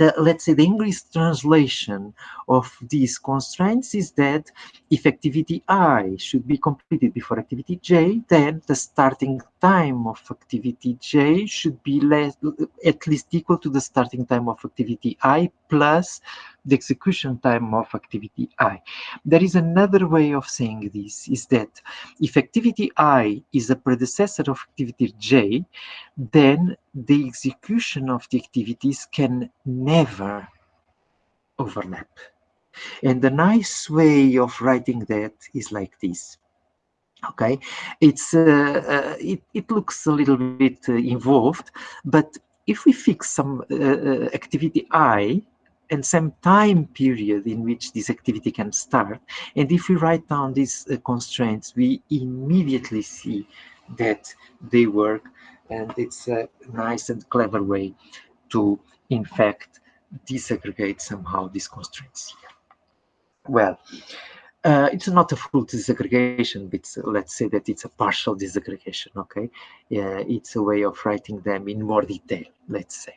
the, let's say the English translation of these constraints is that if activity I should be completed before activity J, then the starting time of activity J should be less, at least equal to the starting time of activity I plus the execution time of activity I. There is another way of saying this, is that if activity I is a predecessor of activity J, then the execution of the activities can never overlap. And the nice way of writing that is like this okay it's uh, uh, it, it looks a little bit uh, involved but if we fix some uh, uh, activity i and some time period in which this activity can start. And if we write down these uh, constraints, we immediately see that they work. And it's a nice and clever way to, in fact, disaggregate somehow these constraints. Well, uh, it's not a full disaggregation, but let's say that it's a partial disaggregation, okay? Uh, it's a way of writing them in more detail, let's say.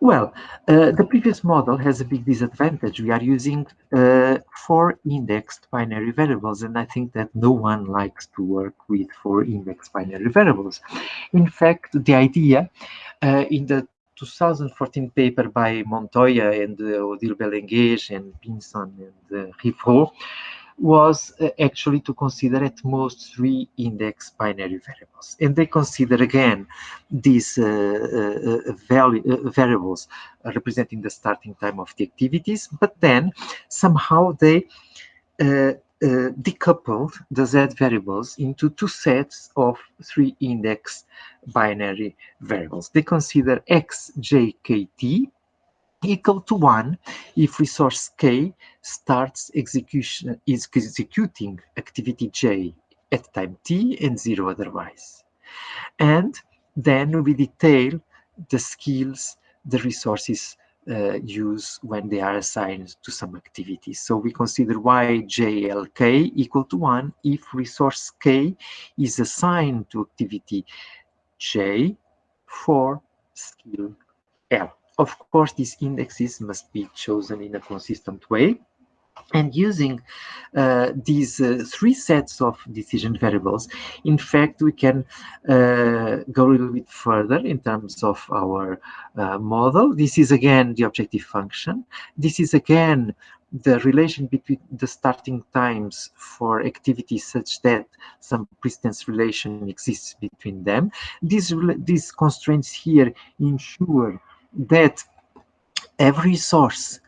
Well, uh, the previous model has a big disadvantage. We are using uh, four indexed binary variables, and I think that no one likes to work with four indexed binary variables. In fact, the idea uh, in the 2014 paper by Montoya and uh, Odile and Pinson and uh, Rivreau was uh, actually to consider at most three index binary variables. And they consider again these uh, uh, value, uh, variables representing the starting time of the activities, but then somehow they decoupled the z variables into two sets of three index binary variables. They consider x, j, k, t equal to 1 if resource K starts execution is executing activity J at time t and 0 otherwise. And then we detail the skills the resources uh, use when they are assigned to some activities. So we consider y, j, l, k equal to 1 if resource k is assigned to activity j for skill l. Of course, these indexes must be chosen in a consistent way. And using uh, these uh, three sets of decision variables, in fact, we can uh, go a little bit further in terms of our uh, model. This is again the objective function. This is again the relation between the starting times for activities such that some precedence relation exists between them. These, these constraints here ensure that every source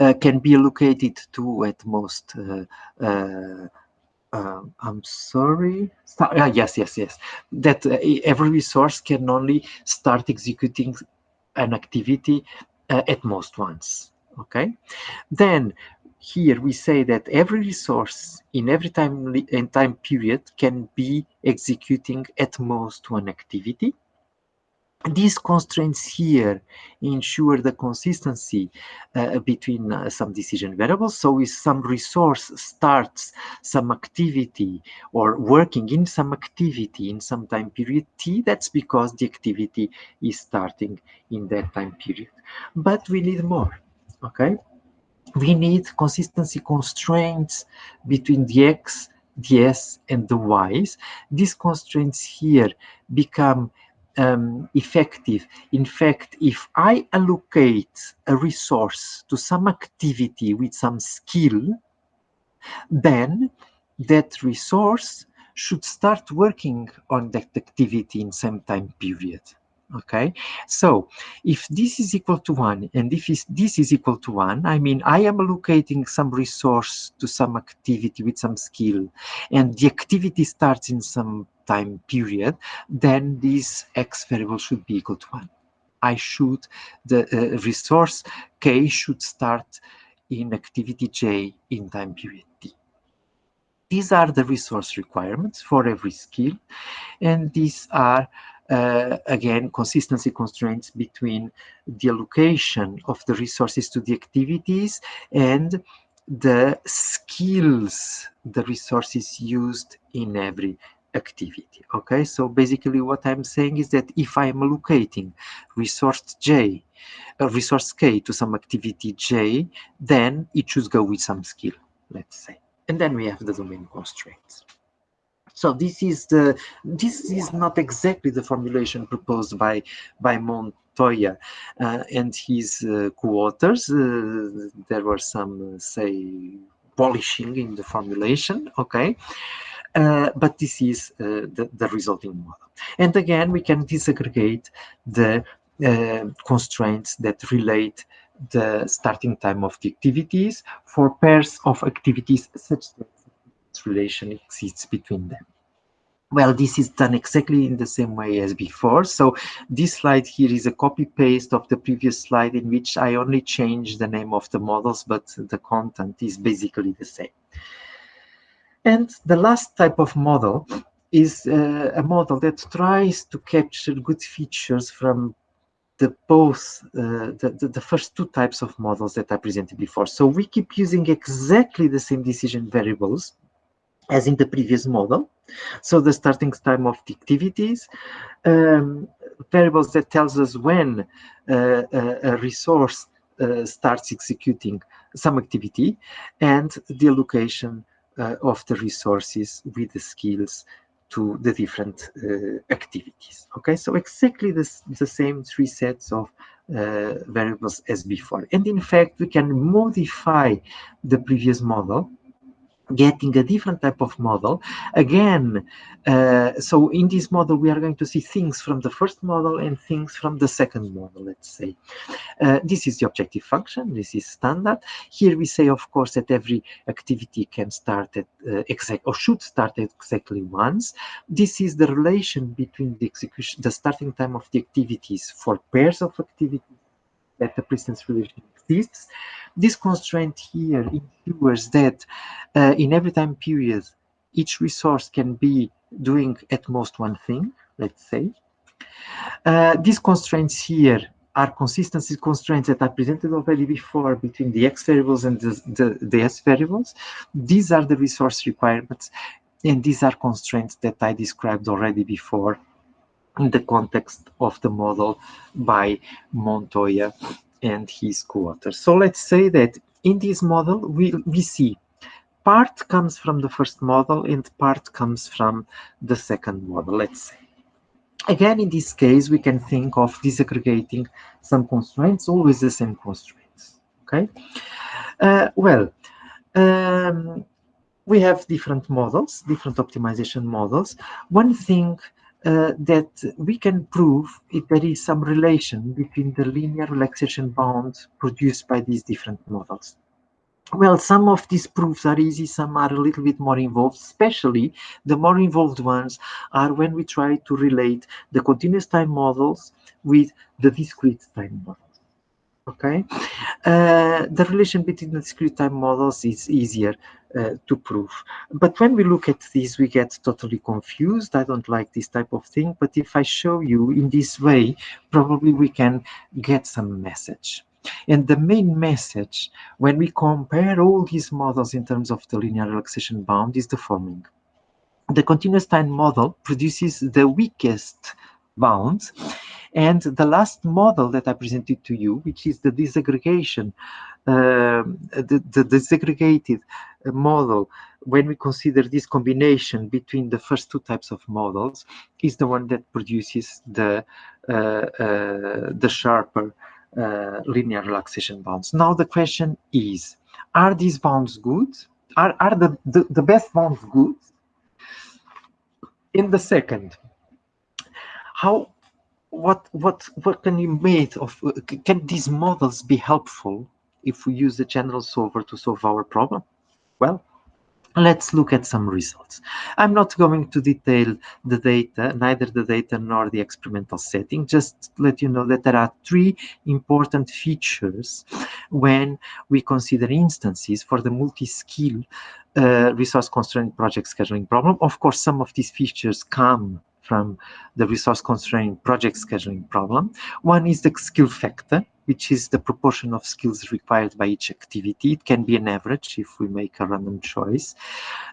uh, can be allocated to at most uh, uh, um, I'm sorry. Start, uh, yes, yes, yes. That uh, every resource can only start executing an activity uh, at most once. Okay. Then here we say that every resource in every time in time period can be executing at most one activity these constraints here ensure the consistency uh, between uh, some decision variables. So if some resource starts some activity or working in some activity in some time period t, that's because the activity is starting in that time period. But we need more, okay? We need consistency constraints between the x, the s, and the y's. These constraints here become um, effective. In fact, if I allocate a resource to some activity with some skill, then that resource should start working on that activity in some time period okay so if this is equal to one and if this is equal to one i mean i am allocating some resource to some activity with some skill and the activity starts in some time period then this x variable should be equal to one. I should the uh, resource k should start in activity j in time period t. These are the resource requirements for every skill and these are uh, again, consistency constraints between the allocation of the resources to the activities and the skills the resources used in every activity. Okay, so basically what I'm saying is that if I'm allocating resource J, uh, resource K to some activity J, then it should go with some skill, let's say. And then we have the domain constraints. So this is the this is not exactly the formulation proposed by by Montoya uh, and his uh, co-authors. Uh, there were some, say, polishing in the formulation. Okay. Uh, but this is uh, the, the resulting model. And again, we can disaggregate the uh, constraints that relate the starting time of the activities for pairs of activities such that this relation exists between them. Well, this is done exactly in the same way as before. So this slide here is a copy paste of the previous slide in which I only changed the name of the models, but the content is basically the same. And the last type of model is uh, a model that tries to capture good features from the both uh, the, the, the, first two types of models that I presented before. So we keep using exactly the same decision variables as in the previous model. So the starting time of the activities, um, variables that tells us when uh, a, a, resource uh, starts executing some activity, and the allocation of the resources with the skills to the different uh, activities. Okay, so exactly this, the same three sets of uh, variables as before. And in fact, we can modify the previous model getting a different type of model. Again uh, so in this model we are going to see things from the first model and things from the second model let's say. Uh, this is the objective function. This is standard. Here we say of course that every activity can start at uh, exact or should start at exactly once. This is the relation between the execution the starting time of the activities for pairs of activities that the precedence relation exists this constraint here ensures that uh, in every time period, each resource can be doing at most one thing, let's say. Uh, these constraints here are consistency constraints that I presented already before between the x variables and the, the, the s variables. These are the resource requirements, and these are constraints that I described already before in the context of the model by Montoya and his co-authors. So let's say that in this model, we, we see part comes from the first model and part comes from the second model, let's say. Again, in this case, we can think of disaggregating some constraints, always the same constraints, okay? Uh, well, um, we have different models, different optimization models. One thing uh, that we can prove if there is some relation between the linear relaxation bounds produced by these different models. Well, some of these proofs are easy, some are a little bit more involved, especially the more involved ones are when we try to relate the continuous time models with the discrete time models. Okay, uh, the relation between the discrete time models is easier uh, to prove. But when we look at this, we get totally confused. I don't like this type of thing. But if I show you in this way, probably we can get some message. And the main message, when we compare all these models in terms of the linear relaxation bound, is the following. The continuous time model produces the weakest bounds. And the last model that I presented to you, which is the disaggregation, uh, the, the disaggregated model, when we consider this combination between the first two types of models, is the one that produces the, uh, uh, the sharper uh, linear relaxation bounds. Now the question is, are these bounds good? Are, are the, the, the best bounds good? In the second, how what what what can you make of can these models be helpful if we use the general solver to solve our problem? Well, let's look at some results. I'm not going to detail the data, neither the data nor the experimental setting, just let you know that there are three important features when we consider instances for the multi-skill uh, resource constraint project scheduling problem. Of course, some of these features come from the resource constraint project scheduling problem. One is the skill factor, which is the proportion of skills required by each activity. It can be an average if we make a random choice.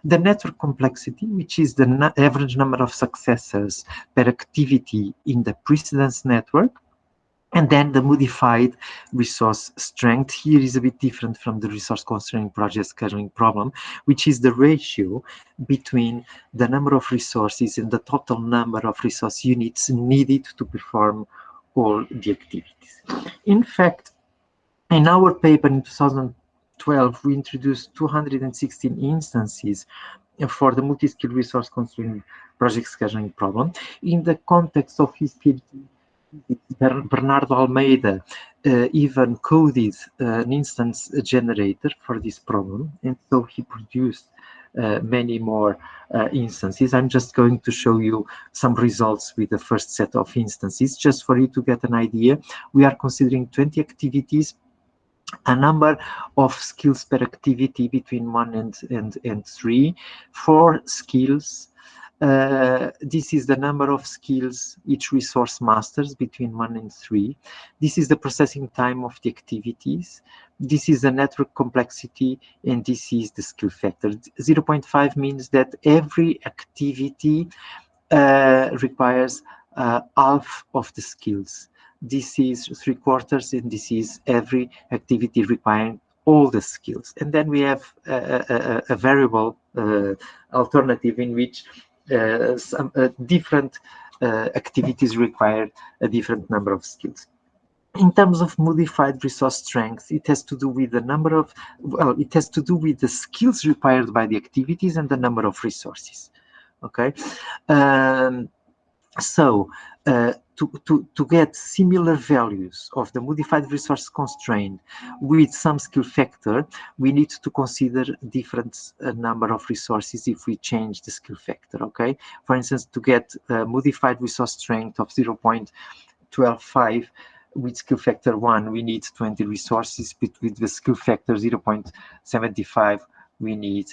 The network complexity, which is the average number of successors per activity in the precedence network. And then the modified resource strength here is a bit different from the resource constraint project scheduling problem, which is the ratio between the number of resources and the total number of resource units needed to perform all the activities. In fact, in our paper in 2012, we introduced 216 instances for the multi-skill resource constraint project scheduling problem. In the context of his PhD, Bernardo Almeida uh, even coded uh, an instance generator for this problem, and so he produced uh, many more uh, instances. I'm just going to show you some results with the first set of instances, just for you to get an idea. We are considering 20 activities a number of skills per activity between one and, and, and three, four skills uh, this is the number of skills each resource masters between one and three. This is the processing time of the activities. This is the network complexity, and this is the skill factor. 0.5 means that every activity uh, requires uh, half of the skills. This is three quarters, and this is every activity requiring all the skills. And then we have a, a, a variable uh, alternative in which some uh, different uh, activities require a different number of skills in terms of modified resource strength, it has to do with the number of, well, it has to do with the skills required by the activities and the number of resources. Okay. Um, so uh, to, to, to get similar values of the modified resource constraint with some skill factor, we need to consider different uh, number of resources if we change the skill factor, okay? For instance, to get a modified resource strength of 0.125 with skill factor 1, we need 20 resources, but with the skill factor 0.75, we need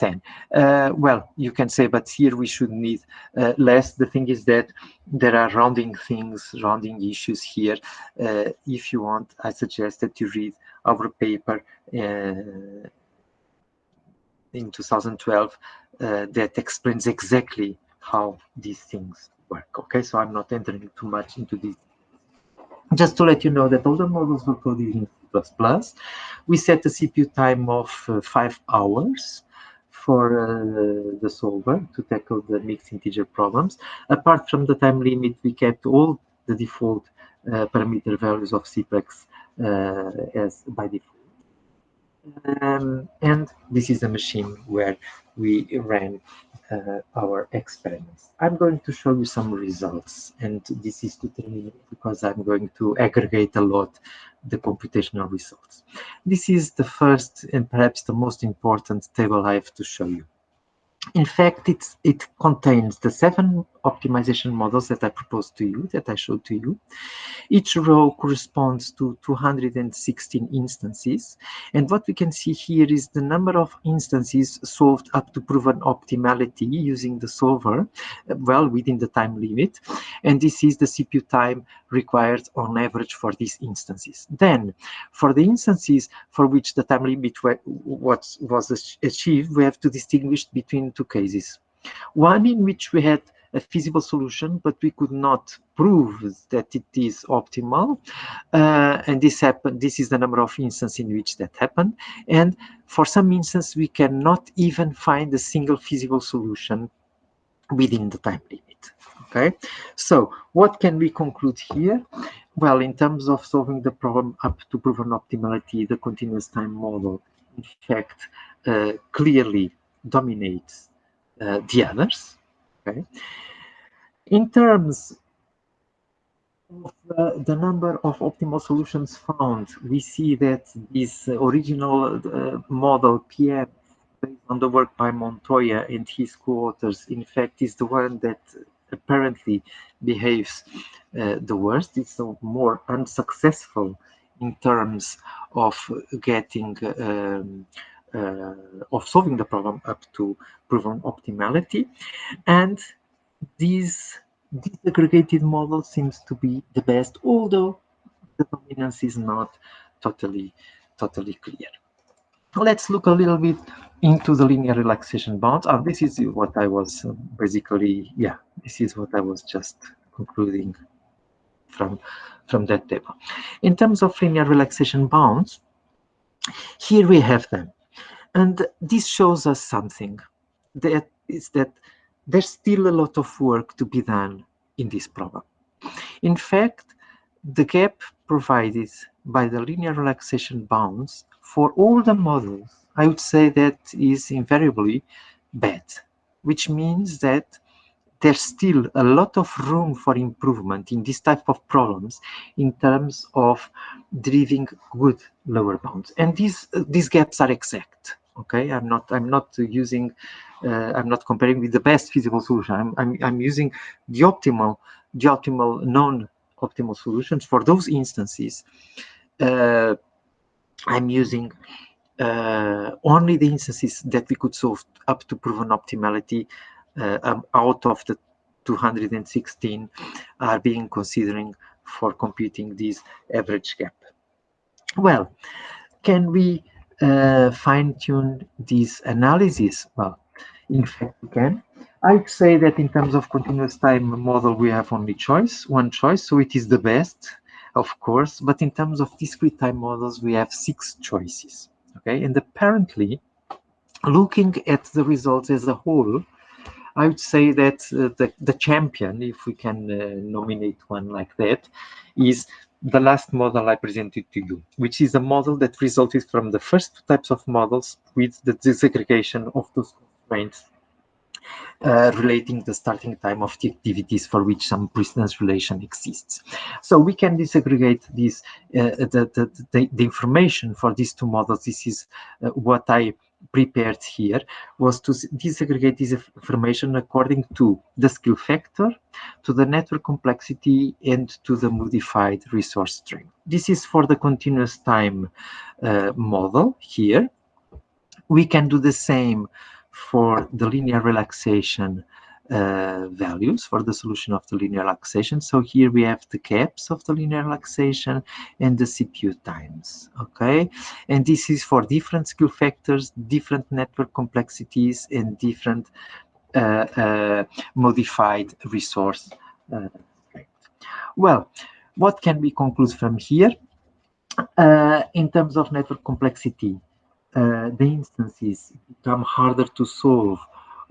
10. Uh, well, you can say, but here we should need uh, less. The thing is that there are rounding things, rounding issues here. Uh, if you want, I suggest that you read our paper uh, in 2012 uh, that explains exactly how these things work. Okay, so I'm not entering too much into this. Just to let you know that all the models were coded in C++. We set a CPU time of uh, five hours for uh, the solver to tackle the mixed integer problems. Apart from the time limit, we kept all the default uh, parameter values of CPLEX uh, as by default. Um, and this is a machine where we ran uh, our experiments. I'm going to show you some results, and this is to terminate because I'm going to aggregate a lot the computational results. This is the first and perhaps the most important table I have to show you. In fact, it contains the seven optimization models that I proposed to you, that I showed to you. Each row corresponds to 216 instances. And what we can see here is the number of instances solved up to proven optimality using the solver, well, within the time limit. And this is the CPU time required on average for these instances. Then, for the instances for which the time limit was achieved, we have to distinguish between two cases. One in which we had a feasible solution, but we could not prove that it is optimal. Uh, and this happened. This is the number of instances in which that happened. And for some instances, we cannot even find a single feasible solution within the time limit. Okay, so what can we conclude here? Well, in terms of solving the problem up to proven optimality, the continuous time model, in fact, uh, clearly dominates uh, the others. Okay. In terms of uh, the number of optimal solutions found, we see that this original uh, model PM based on the work by Montoya and his co-authors, in fact, is the one that apparently behaves uh, the worst. It's more unsuccessful in terms of getting um, of solving the problem up to proven optimality. And this disaggregated model seems to be the best, although the dominance is not totally, totally clear. Let's look a little bit into the linear relaxation bounds. And this is what I was uh, basically, yeah, this is what I was just concluding from, from that table. In terms of linear relaxation bounds, here we have them. And this shows us something that is that there's still a lot of work to be done in this problem. In fact, the gap provided by the linear relaxation bounds for all the models, I would say that is invariably bad, which means that there's still a lot of room for improvement in this type of problems in terms of driving good lower bounds. And these, these gaps are exact okay? I'm not i'm not using uh, i'm not comparing with the best feasible solution. I'm i'm, I'm using the optimal the optimal non-optimal solutions for those instances. Uh, i'm using uh, only the instances that we could solve up to proven optimality uh, um, out of the 216 are being considering for computing this average gap. Well can we uh, fine-tune this analysis? Well, in fact, we can. I'd say that in terms of continuous time model, we have only choice, one choice, so it is the best, of course. But in terms of discrete time models, we have six choices. Okay, and apparently, looking at the results as a whole, I would say that uh, the, the champion, if we can uh, nominate one like that, is the last model I presented to you, which is a model that resulted from the first two types of models with the disaggregation of those constraints uh, relating the starting time of the activities for which some precedence relation exists. So we can disaggregate this, uh, the, the, the, the, information for these two models. This is uh, what I prepared here was to disaggregate this information according to the skill factor, to the network complexity, and to the modified resource strength. This is for the continuous time uh, model here. We can do the same for the linear relaxation uh, values for the solution of the linear relaxation. So here we have the gaps of the linear relaxation and the CPU times, okay? And this is for different skill factors, different network complexities, and different uh, uh, modified resource. Uh, well, what can we conclude from here? Uh, in terms of network complexity, the instances become harder to solve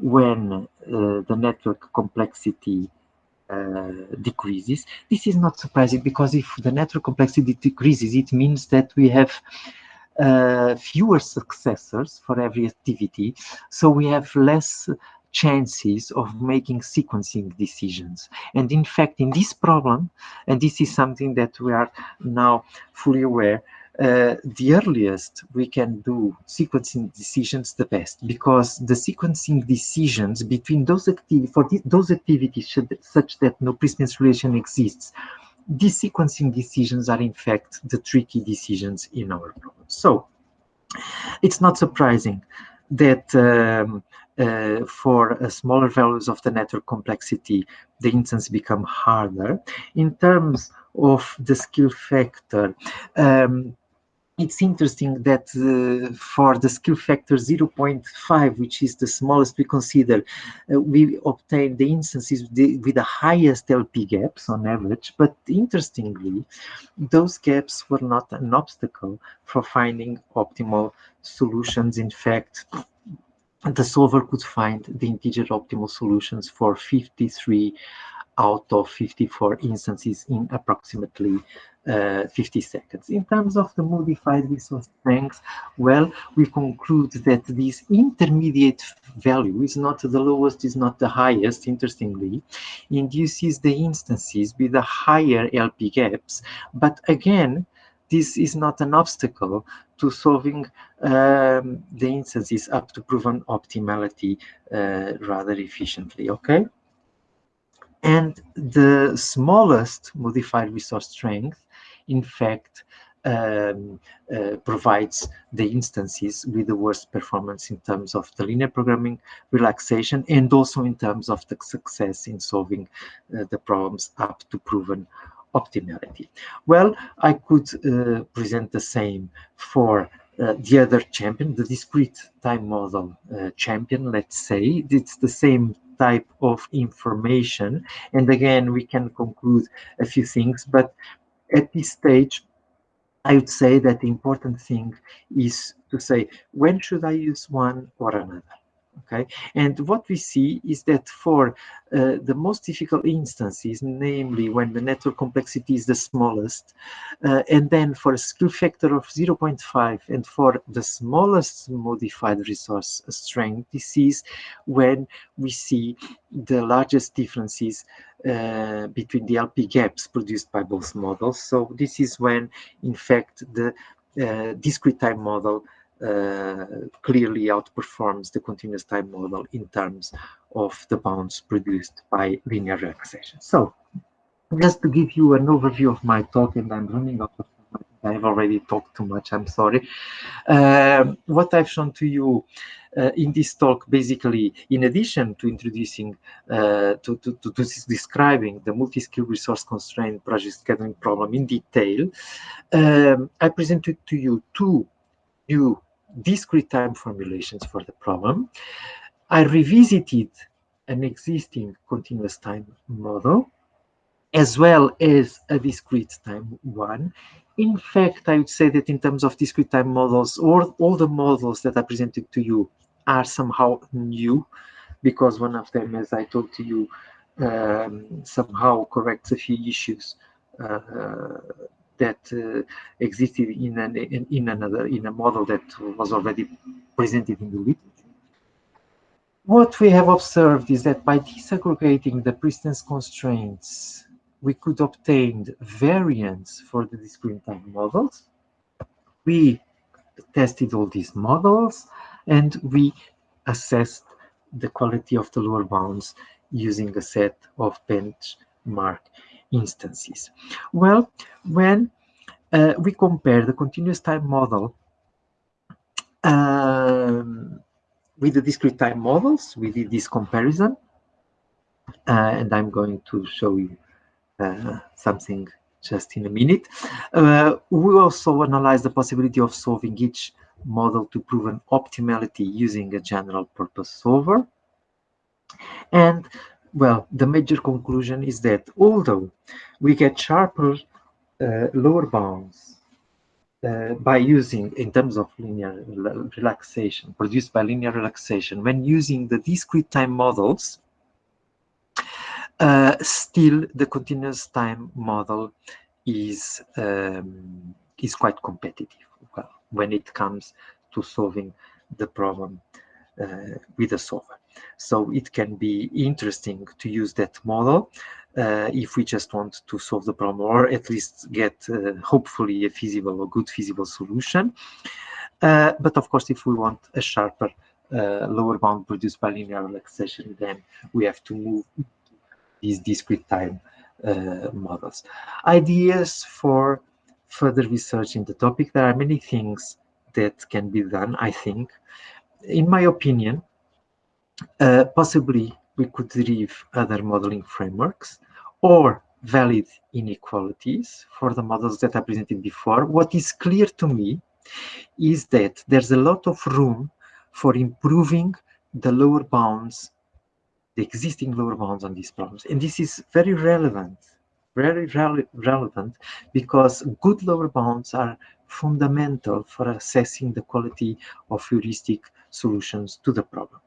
when uh, the network complexity uh, decreases. This is not surprising because if the network complexity decreases, it means that we have uh, fewer successors for every activity. So we have less chances of making sequencing decisions. And in fact, in this problem, and this is something that we are now fully aware, uh, the earliest we can do sequencing decisions the best because the sequencing decisions between those activities for those activities should, such that no precedence relation exists these sequencing decisions are in fact the tricky decisions in our problem so it's not surprising that um, uh, for uh, smaller values of the network complexity, the instance become harder. In terms of the skill factor, um, it's interesting that uh, for the skill factor 0.5, which is the smallest we consider, uh, we obtain the instances with the, with the, highest LP gaps on average. But interestingly, those gaps were not an obstacle for finding optimal solutions. In fact, the solver could find the integer optimal solutions for 53 out of 54 instances in approximately uh, 50 seconds. In terms of the modified resource strength, well, we conclude that this intermediate value is not the lowest, is not the highest, interestingly, induces the instances with the higher LP gaps. But again, this is not an obstacle to solving um, the instances up to proven optimality uh, rather efficiently, okay? And the smallest modified resource strength, in fact, um, uh, provides the instances with the worst performance in terms of the linear programming relaxation and also in terms of the success in solving uh, the problems up to proven optimality. Well, I could uh, present the same for uh, the other champion, the discrete time model uh, champion, let's say. It's the same type of information. And again, we can conclude a few things, but at this stage, I would say that the important thing is to say, when should I use one or another? Okay? And what we see is that for uh, the most difficult instances namely when the network complexity is the smallest uh, and then for a skill factor of 0.5 and for the smallest modified resource strength this is when we see the largest differences uh, between the LP gaps produced by both models. So this is when in fact the uh, discrete time model clearly outperforms the continuous time model in terms of the bounds produced by linear relaxation. So just to give you an overview of my talk, and I'm running out of time, I've already talked too much, I'm sorry. Uh, what I've shown to you uh, in this talk, basically, in addition to introducing, uh, to, to, to, to, describing the multi-skill resource constraint project scheduling problem in detail, um, I presented to you two new discrete time formulations for the problem. I revisited an existing continuous time model as well as a discrete time one. In fact, I would say that in terms of discrete time models, all, all the models that I presented to you are somehow new because one of them, as I told to you, um, somehow corrects a few issues uh, that uh, existed in, an, in, another in a model that was already presented in the literature. What we have observed is that by disaggregating the precedence constraints, we could obtain variants for the discrete time models. We tested all these models and we assessed the quality of the lower bounds using a set of benchmark instances. Well, when uh, we compare the continuous time model um, with the discrete time models, we did this comparison, uh, and I'm going to show you uh, something just in a minute. Uh, we also analyze the possibility of solving each model to prove an optimality using a general purpose solver. And well, the major conclusion is that although we get sharper uh, lower bounds uh, by using, in terms of linear relaxation, produced by linear relaxation, when using the discrete time models, uh, still the continuous time model is um, is quite competitive when it comes to solving the problem with a solver. So it can be interesting to use that model uh, if we just want to solve the problem or at least get uh, hopefully a feasible or good feasible solution. Uh, but of course, if we want a sharper uh, lower bound produced by linear relaxation, then we have to move these discrete time uh, models. Ideas for further research in the topic. There are many things that can be done, I think. In my opinion, uh, possibly we could derive other modeling frameworks or valid inequalities for the models that I presented before. What is clear to me is that there's a lot of room for improving the lower bounds, the existing lower bounds on these problems. And this is very relevant, very re relevant because good lower bounds are fundamental for assessing the quality of heuristic solutions to the problem.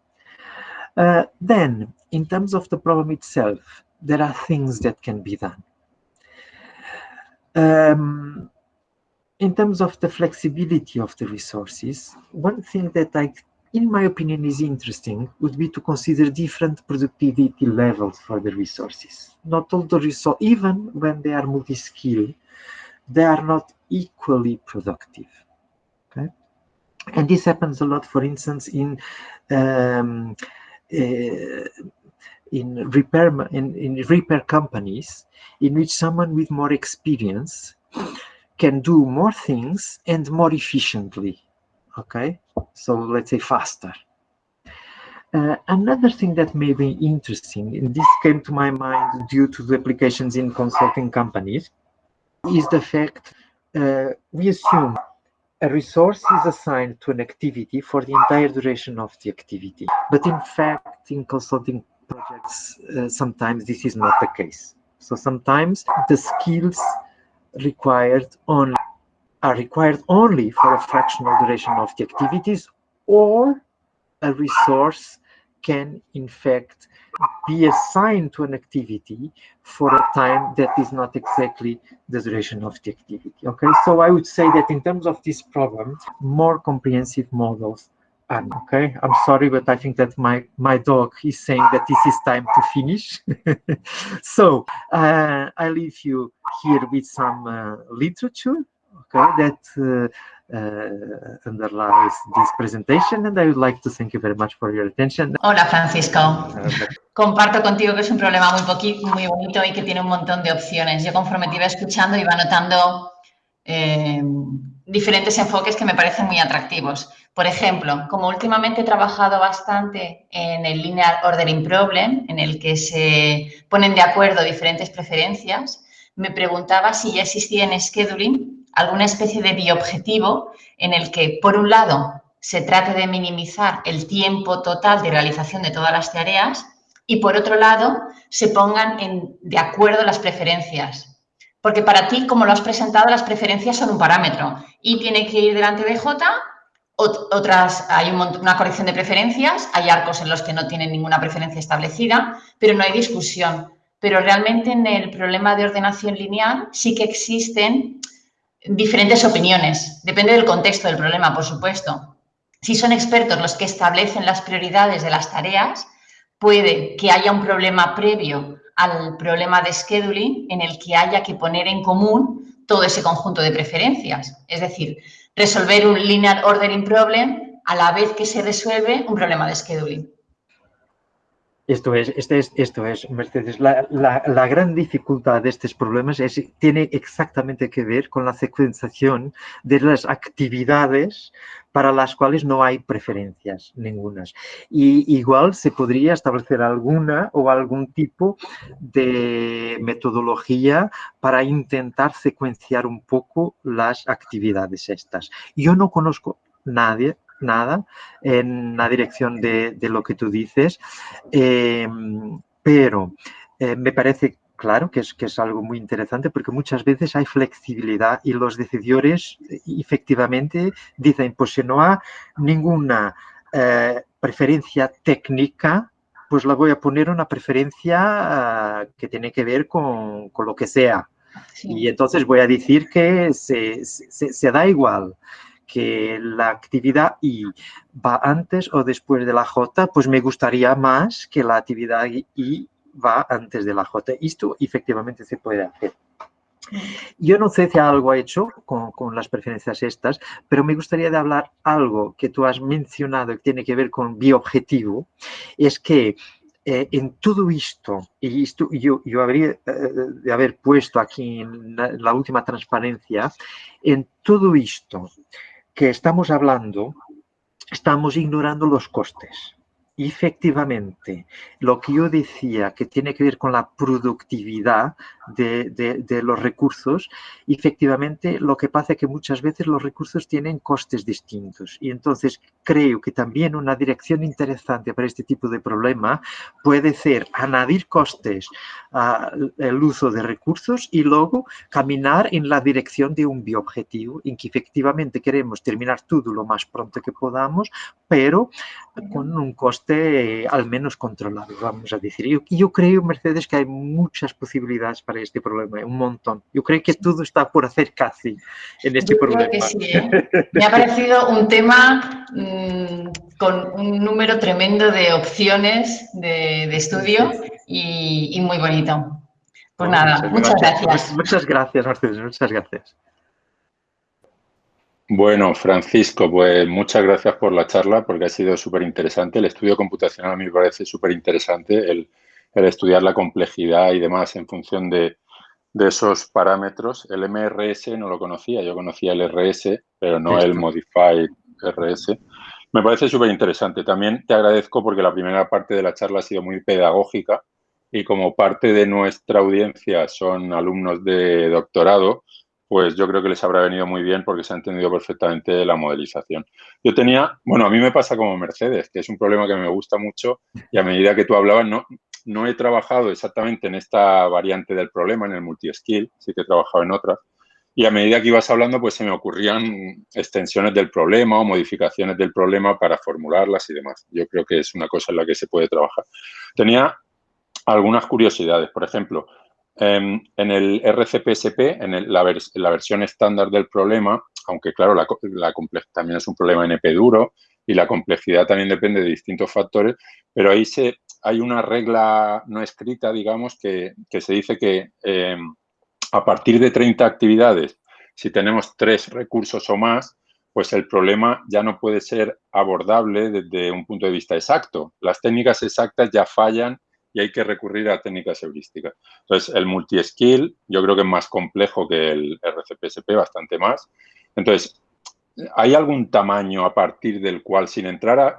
Uh, then, in terms of the problem itself, there are things that can be done. Um, in terms of the flexibility of the resources, one thing that I, in my opinion, is interesting would be to consider different productivity levels for the resources. Not all the resources, even when they are multi-skill, they are not equally productive. Okay, and this happens a lot, for instance, in um, in repair in, in repair companies in which someone with more experience can do more things and more efficiently okay? So let's say faster. Uh, another thing that may be interesting and this came to my mind due to the applications in consulting companies is the fact uh, we assume a resource is assigned to an activity for the entire duration of the activity. But in fact, in consulting projects, uh, sometimes this is not the case. So sometimes the skills required only are required only for a fractional duration of the activities or a resource can in fact be assigned to an activity for a time that is not exactly the duration of the activity. Okay, so I would say that in terms of this problem, more comprehensive models are okay. I'm sorry, but I think that my my dog is saying that this is time to finish. so uh, I leave you here with some uh, literature, okay, that uh, underlies this presentation and I would like to thank you very much for your attention. Hola Francisco. Comparto contigo que es un problema muy, muy bonito y que tiene un montón de opciones. Yo conforme te iba escuchando iba notando eh, diferentes enfoques que me parecen muy atractivos. Por ejemplo, como últimamente he trabajado bastante en el Linear Ordering Problem, en el que se ponen de acuerdo diferentes preferencias, me preguntaba si ya existía en scheduling alguna especie de biobjetivo en el que, por un lado, se trate de minimizar el tiempo total de realización de todas las tareas y, por otro lado, se pongan de acuerdo las preferencias. Porque para ti, como lo has presentado, las preferencias son un parámetro y tiene que ir delante de J, otras, hay una corrección de preferencias, hay arcos en los que no tienen ninguna preferencia establecida, pero no hay discusión. Pero realmente en el problema de ordenación lineal sí que existen diferentes opiniones. Depende del contexto del problema, por supuesto. Si son expertos los que establecen las prioridades de las tareas, puede que haya un problema previo al problema de scheduling en el que haya que poner en común todo ese conjunto de preferencias. Es decir, resolver un linear ordering problem a la vez que se resuelve un problema de scheduling. Esto es, este es, esto es, Mercedes, la, la, gran dificultad de estos problemas es, tiene exactamente que ver con la secuenciación de las actividades para las cuales no hay preferencias ningunas. Y igual se podría establecer alguna o algún tipo de metodología para intentar secuenciar un poco las actividades estas. Yo no conozco nadie nada en la dirección de, lo que tú dices, em, pero eh, me parece claro que es, que es algo muy interesante porque muchas veces hay flexibilidad y los decidores efectivamente dicen, pues si no hay ninguna eh, preferencia técnica, pues la voy a poner una preferencia ah, que tiene que ver con, lo que sea. Y entonces voy a decir que se, se da igual que la actividad I va antes o después de la J, pues me gustaría más que la actividad I va antes de la J. Esto efectivamente se puede hacer. Yo no sé si algo ha hecho con, las preferencias estas, pero me gustaría de hablar algo que tú has mencionado que tiene que ver con bioobjetivo, es que eh, en todo esto, y esto yo, yo habría eh, de haber puesto aquí en la, última transparencia, en todo esto que estamos hablando, estamos ignorando los costes efectivamente, lo que yo decía que tiene que ver con la productividad de, los recursos, efectivamente lo que pasa es que muchas veces los recursos tienen costes distintos. Y entonces creo que también una dirección interesante para este tipo de problema puede ser añadir costes al uso de recursos y luego caminar en la dirección de un bioobjetivo en que efectivamente queremos terminar todo lo más pronto que podamos, pero con un coste al menos controlado, vamos a decir. Yo, yo creo, Mercedes, que hay muchas posibilidades para este problema, un montón. Yo creo que todo está por hacer casi en este problema. ¿eh? Me ha parecido un tema mm, con un número tremendo de opciones de, estudio y, muy bonito. Pues nada, muchas, gracias. Muchas gracias, Mercedes, muchas gracias. Bueno, Francisco, pues muchas gracias por la charla porque ha sido súper interesante. El estudio computacional a mí me parece súper interesante, el, estudiar la complejidad y demás en función de, esos parámetros. El MRS no lo conocía, yo conocía el RS, pero no el Modified RS. Me parece súper interesante. También te agradezco porque la primera parte de la charla ha sido muy pedagógica y como parte de nuestra audiencia son alumnos de doctorado, pues yo creo que les habrá venido muy bien porque se ha entendido perfectamente la modelización. Yo tenía, bueno, a mí me pasa como Mercedes, que es un problema que me gusta mucho y a medida que tú hablabas, no, no he trabajado exactamente en esta variante del problema, en el multi-skill, sí que he trabajado en otras, y a medida que ibas hablando, pues se me ocurrían extensiones del problema o modificaciones del problema para formularlas y demás. Yo creo que es una cosa en la que se puede trabajar. Tenía algunas curiosidades, por ejemplo, Em, en el RCPSP, en la, versión estándar del problema, aunque claro, la, también es un problema NP duro y la complejidad también depende de distintos factores, pero ahí se, hay una regla no escrita, digamos, que, se dice que em, a partir de 30 actividades, si tenemos tres recursos o más, pues el problema ya no puede ser abordable desde un punto de vista exacto. Las técnicas exactas ya fallan y hay que recurrir a técnicas heurísticas. Entonces, el multi-skill yo creo que es más complejo que el RCPSP, bastante más. Entonces, ¿hay algún tamaño a partir del cual, sin entrar a,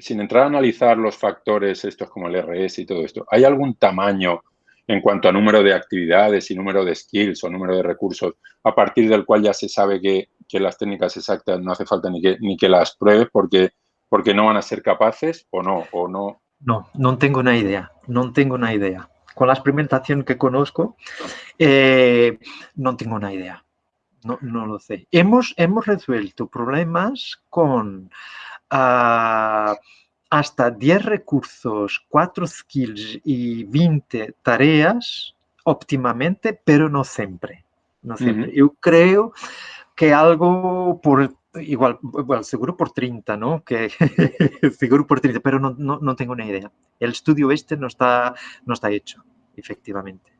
sin entrar a analizar los factores estos como el RS y todo esto, ¿hay algún tamaño en cuanto a número de actividades y número de skills o número de recursos, a partir del cual ya se sabe que, las técnicas exactas no hace falta ni que, ni que las pruebes porque, porque no van a ser capaces o no, o no, no, no tengo una idea, no tengo una idea. Con la experimentación que conozco, eh, no tengo una idea. No, lo sé. Hemos, hemos resuelto problemas con ah, hasta 10 recursos, 4 skills y 20 tareas óptimamente, pero no siempre. No siempre. Yo creo que algo por igual, seguro por 30, ¿no? Que, seguro por 30, pero no, no, no, tengo ni idea. El estudio este no está, no está hecho, efectivamente.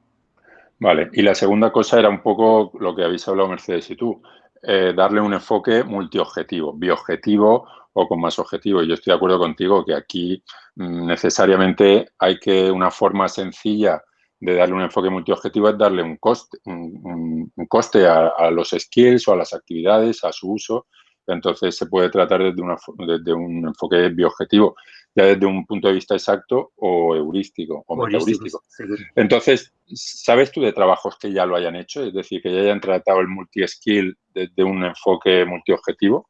Vale, y la segunda cosa era un poco lo que habéis hablado Mercedes y tú, eh, darle un enfoque multiobjetivo, bioobjetivo o con más objetivos. Yo estoy de acuerdo contigo que aquí mm, necesariamente hay que una forma sencilla de darle un enfoque multiobjetivo es darle un coste, un, coste a, a, los skills o a las actividades, a su uso entonces se puede tratar desde, una, desde un enfoque bioobjetivo, ya desde un punto de vista exacto o heurístico o heurístico. Entonces, ¿sabes tú de trabajos que ya lo hayan hecho? Es decir, que ya hayan tratado el multi-skill desde un enfoque multiobjetivo.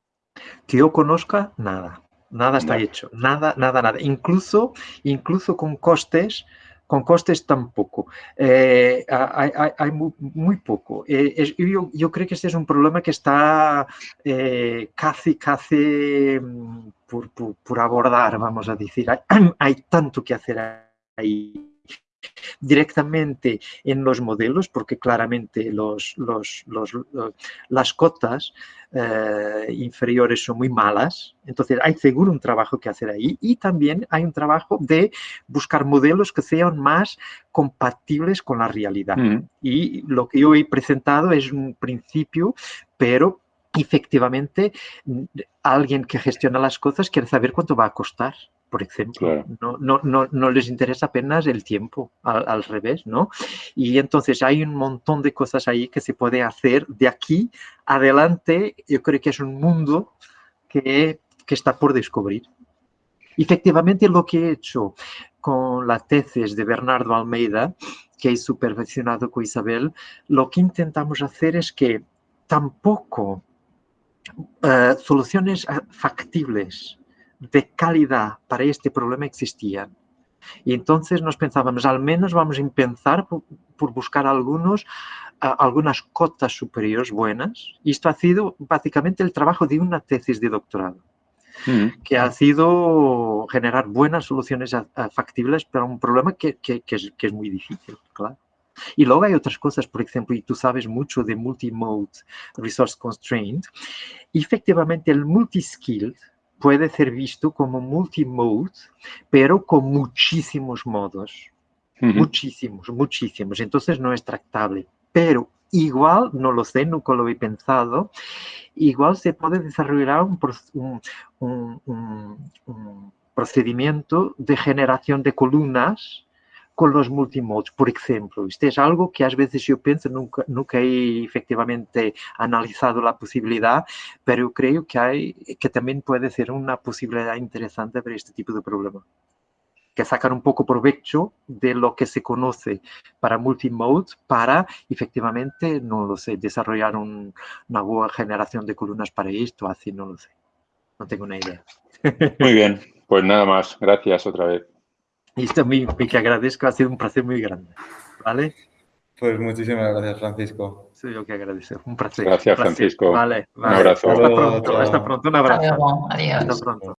Que yo conozca, nada. Nada está hecho. Nada, nada, nada. Incluso, incluso con costes con costes tampoco. Eh, hay, muy, poco. Eh, yo, creo que este es un problema que está eh, casi, casi mm, por, abordar, vamos a decir. Hay, tanto que hacer ahí. Directamente en los modelos, porque claramente los, los, las cotas eh, inferiores son muy malas, entonces hay seguro un trabajo que hacer ahí y también hay un trabajo de buscar modelos que sean más compatibles con la realidad. Mm. Y lo que yo he presentado es un principio, pero efectivamente alguien que gestiona las cosas quiere saber cuánto va a costar por ejemplo. No, no, no, no, les interesa apenas el tiempo, al, revés, ¿no? Y entonces hay un montón de cosas ahí que se puede hacer de aquí adelante. Yo creo que es un mundo que, que está por descubrir. Efectivamente, lo que he hecho con la tesis de Bernardo Almeida, que he supervisionado con Isabel, lo que intentamos hacer es que tampoco eh, soluciones factibles de calidad para este problema existían. Y entonces nos pensábamos, al menos vamos a empezar por, buscar algunos, algunas cotas superiores buenas. Y esto ha sido básicamente el trabajo de una tesis de doctorado, mm. que ha sido generar buenas soluciones factibles para un problema que, que, es, que es muy difícil, claro. Y luego hay otras cosas, por ejemplo, y tú sabes mucho de multimode resource constraint, efectivamente el multiskill puede ser visto como multimode, pero con muchísimos modos. Muchísimos, muchísimos. Entonces no es tractable. Pero igual, no lo sé, nunca lo he pensado, igual se puede desarrollar un, un procedimiento de generación de columnas con los multimodes, por ejemplo. Este es algo que a veces yo pienso, nunca, nunca he efectivamente analizado la posibilidad, pero creo que, hay, que también puede ser una posibilidad interesante para este tipo de problema. Que sacar un poco provecho de lo que se conoce para multimode para efectivamente, no lo sé, desarrollar una buena generación de columnas para esto, así no lo sé. No tengo una idea. Muy bien, pues nada más. Gracias otra vez. Y esto me, me que agradezco, ha sido un placer muy grande. ¿Vale? Pues muchísimas gracias, Francisco. Soy yo que agradezco. Un placer. Gracias, un Francisco. Vale, vale. Un abrazo. Hasta pronto, hasta pronto. Un abrazo. Adiós. Hasta pronto.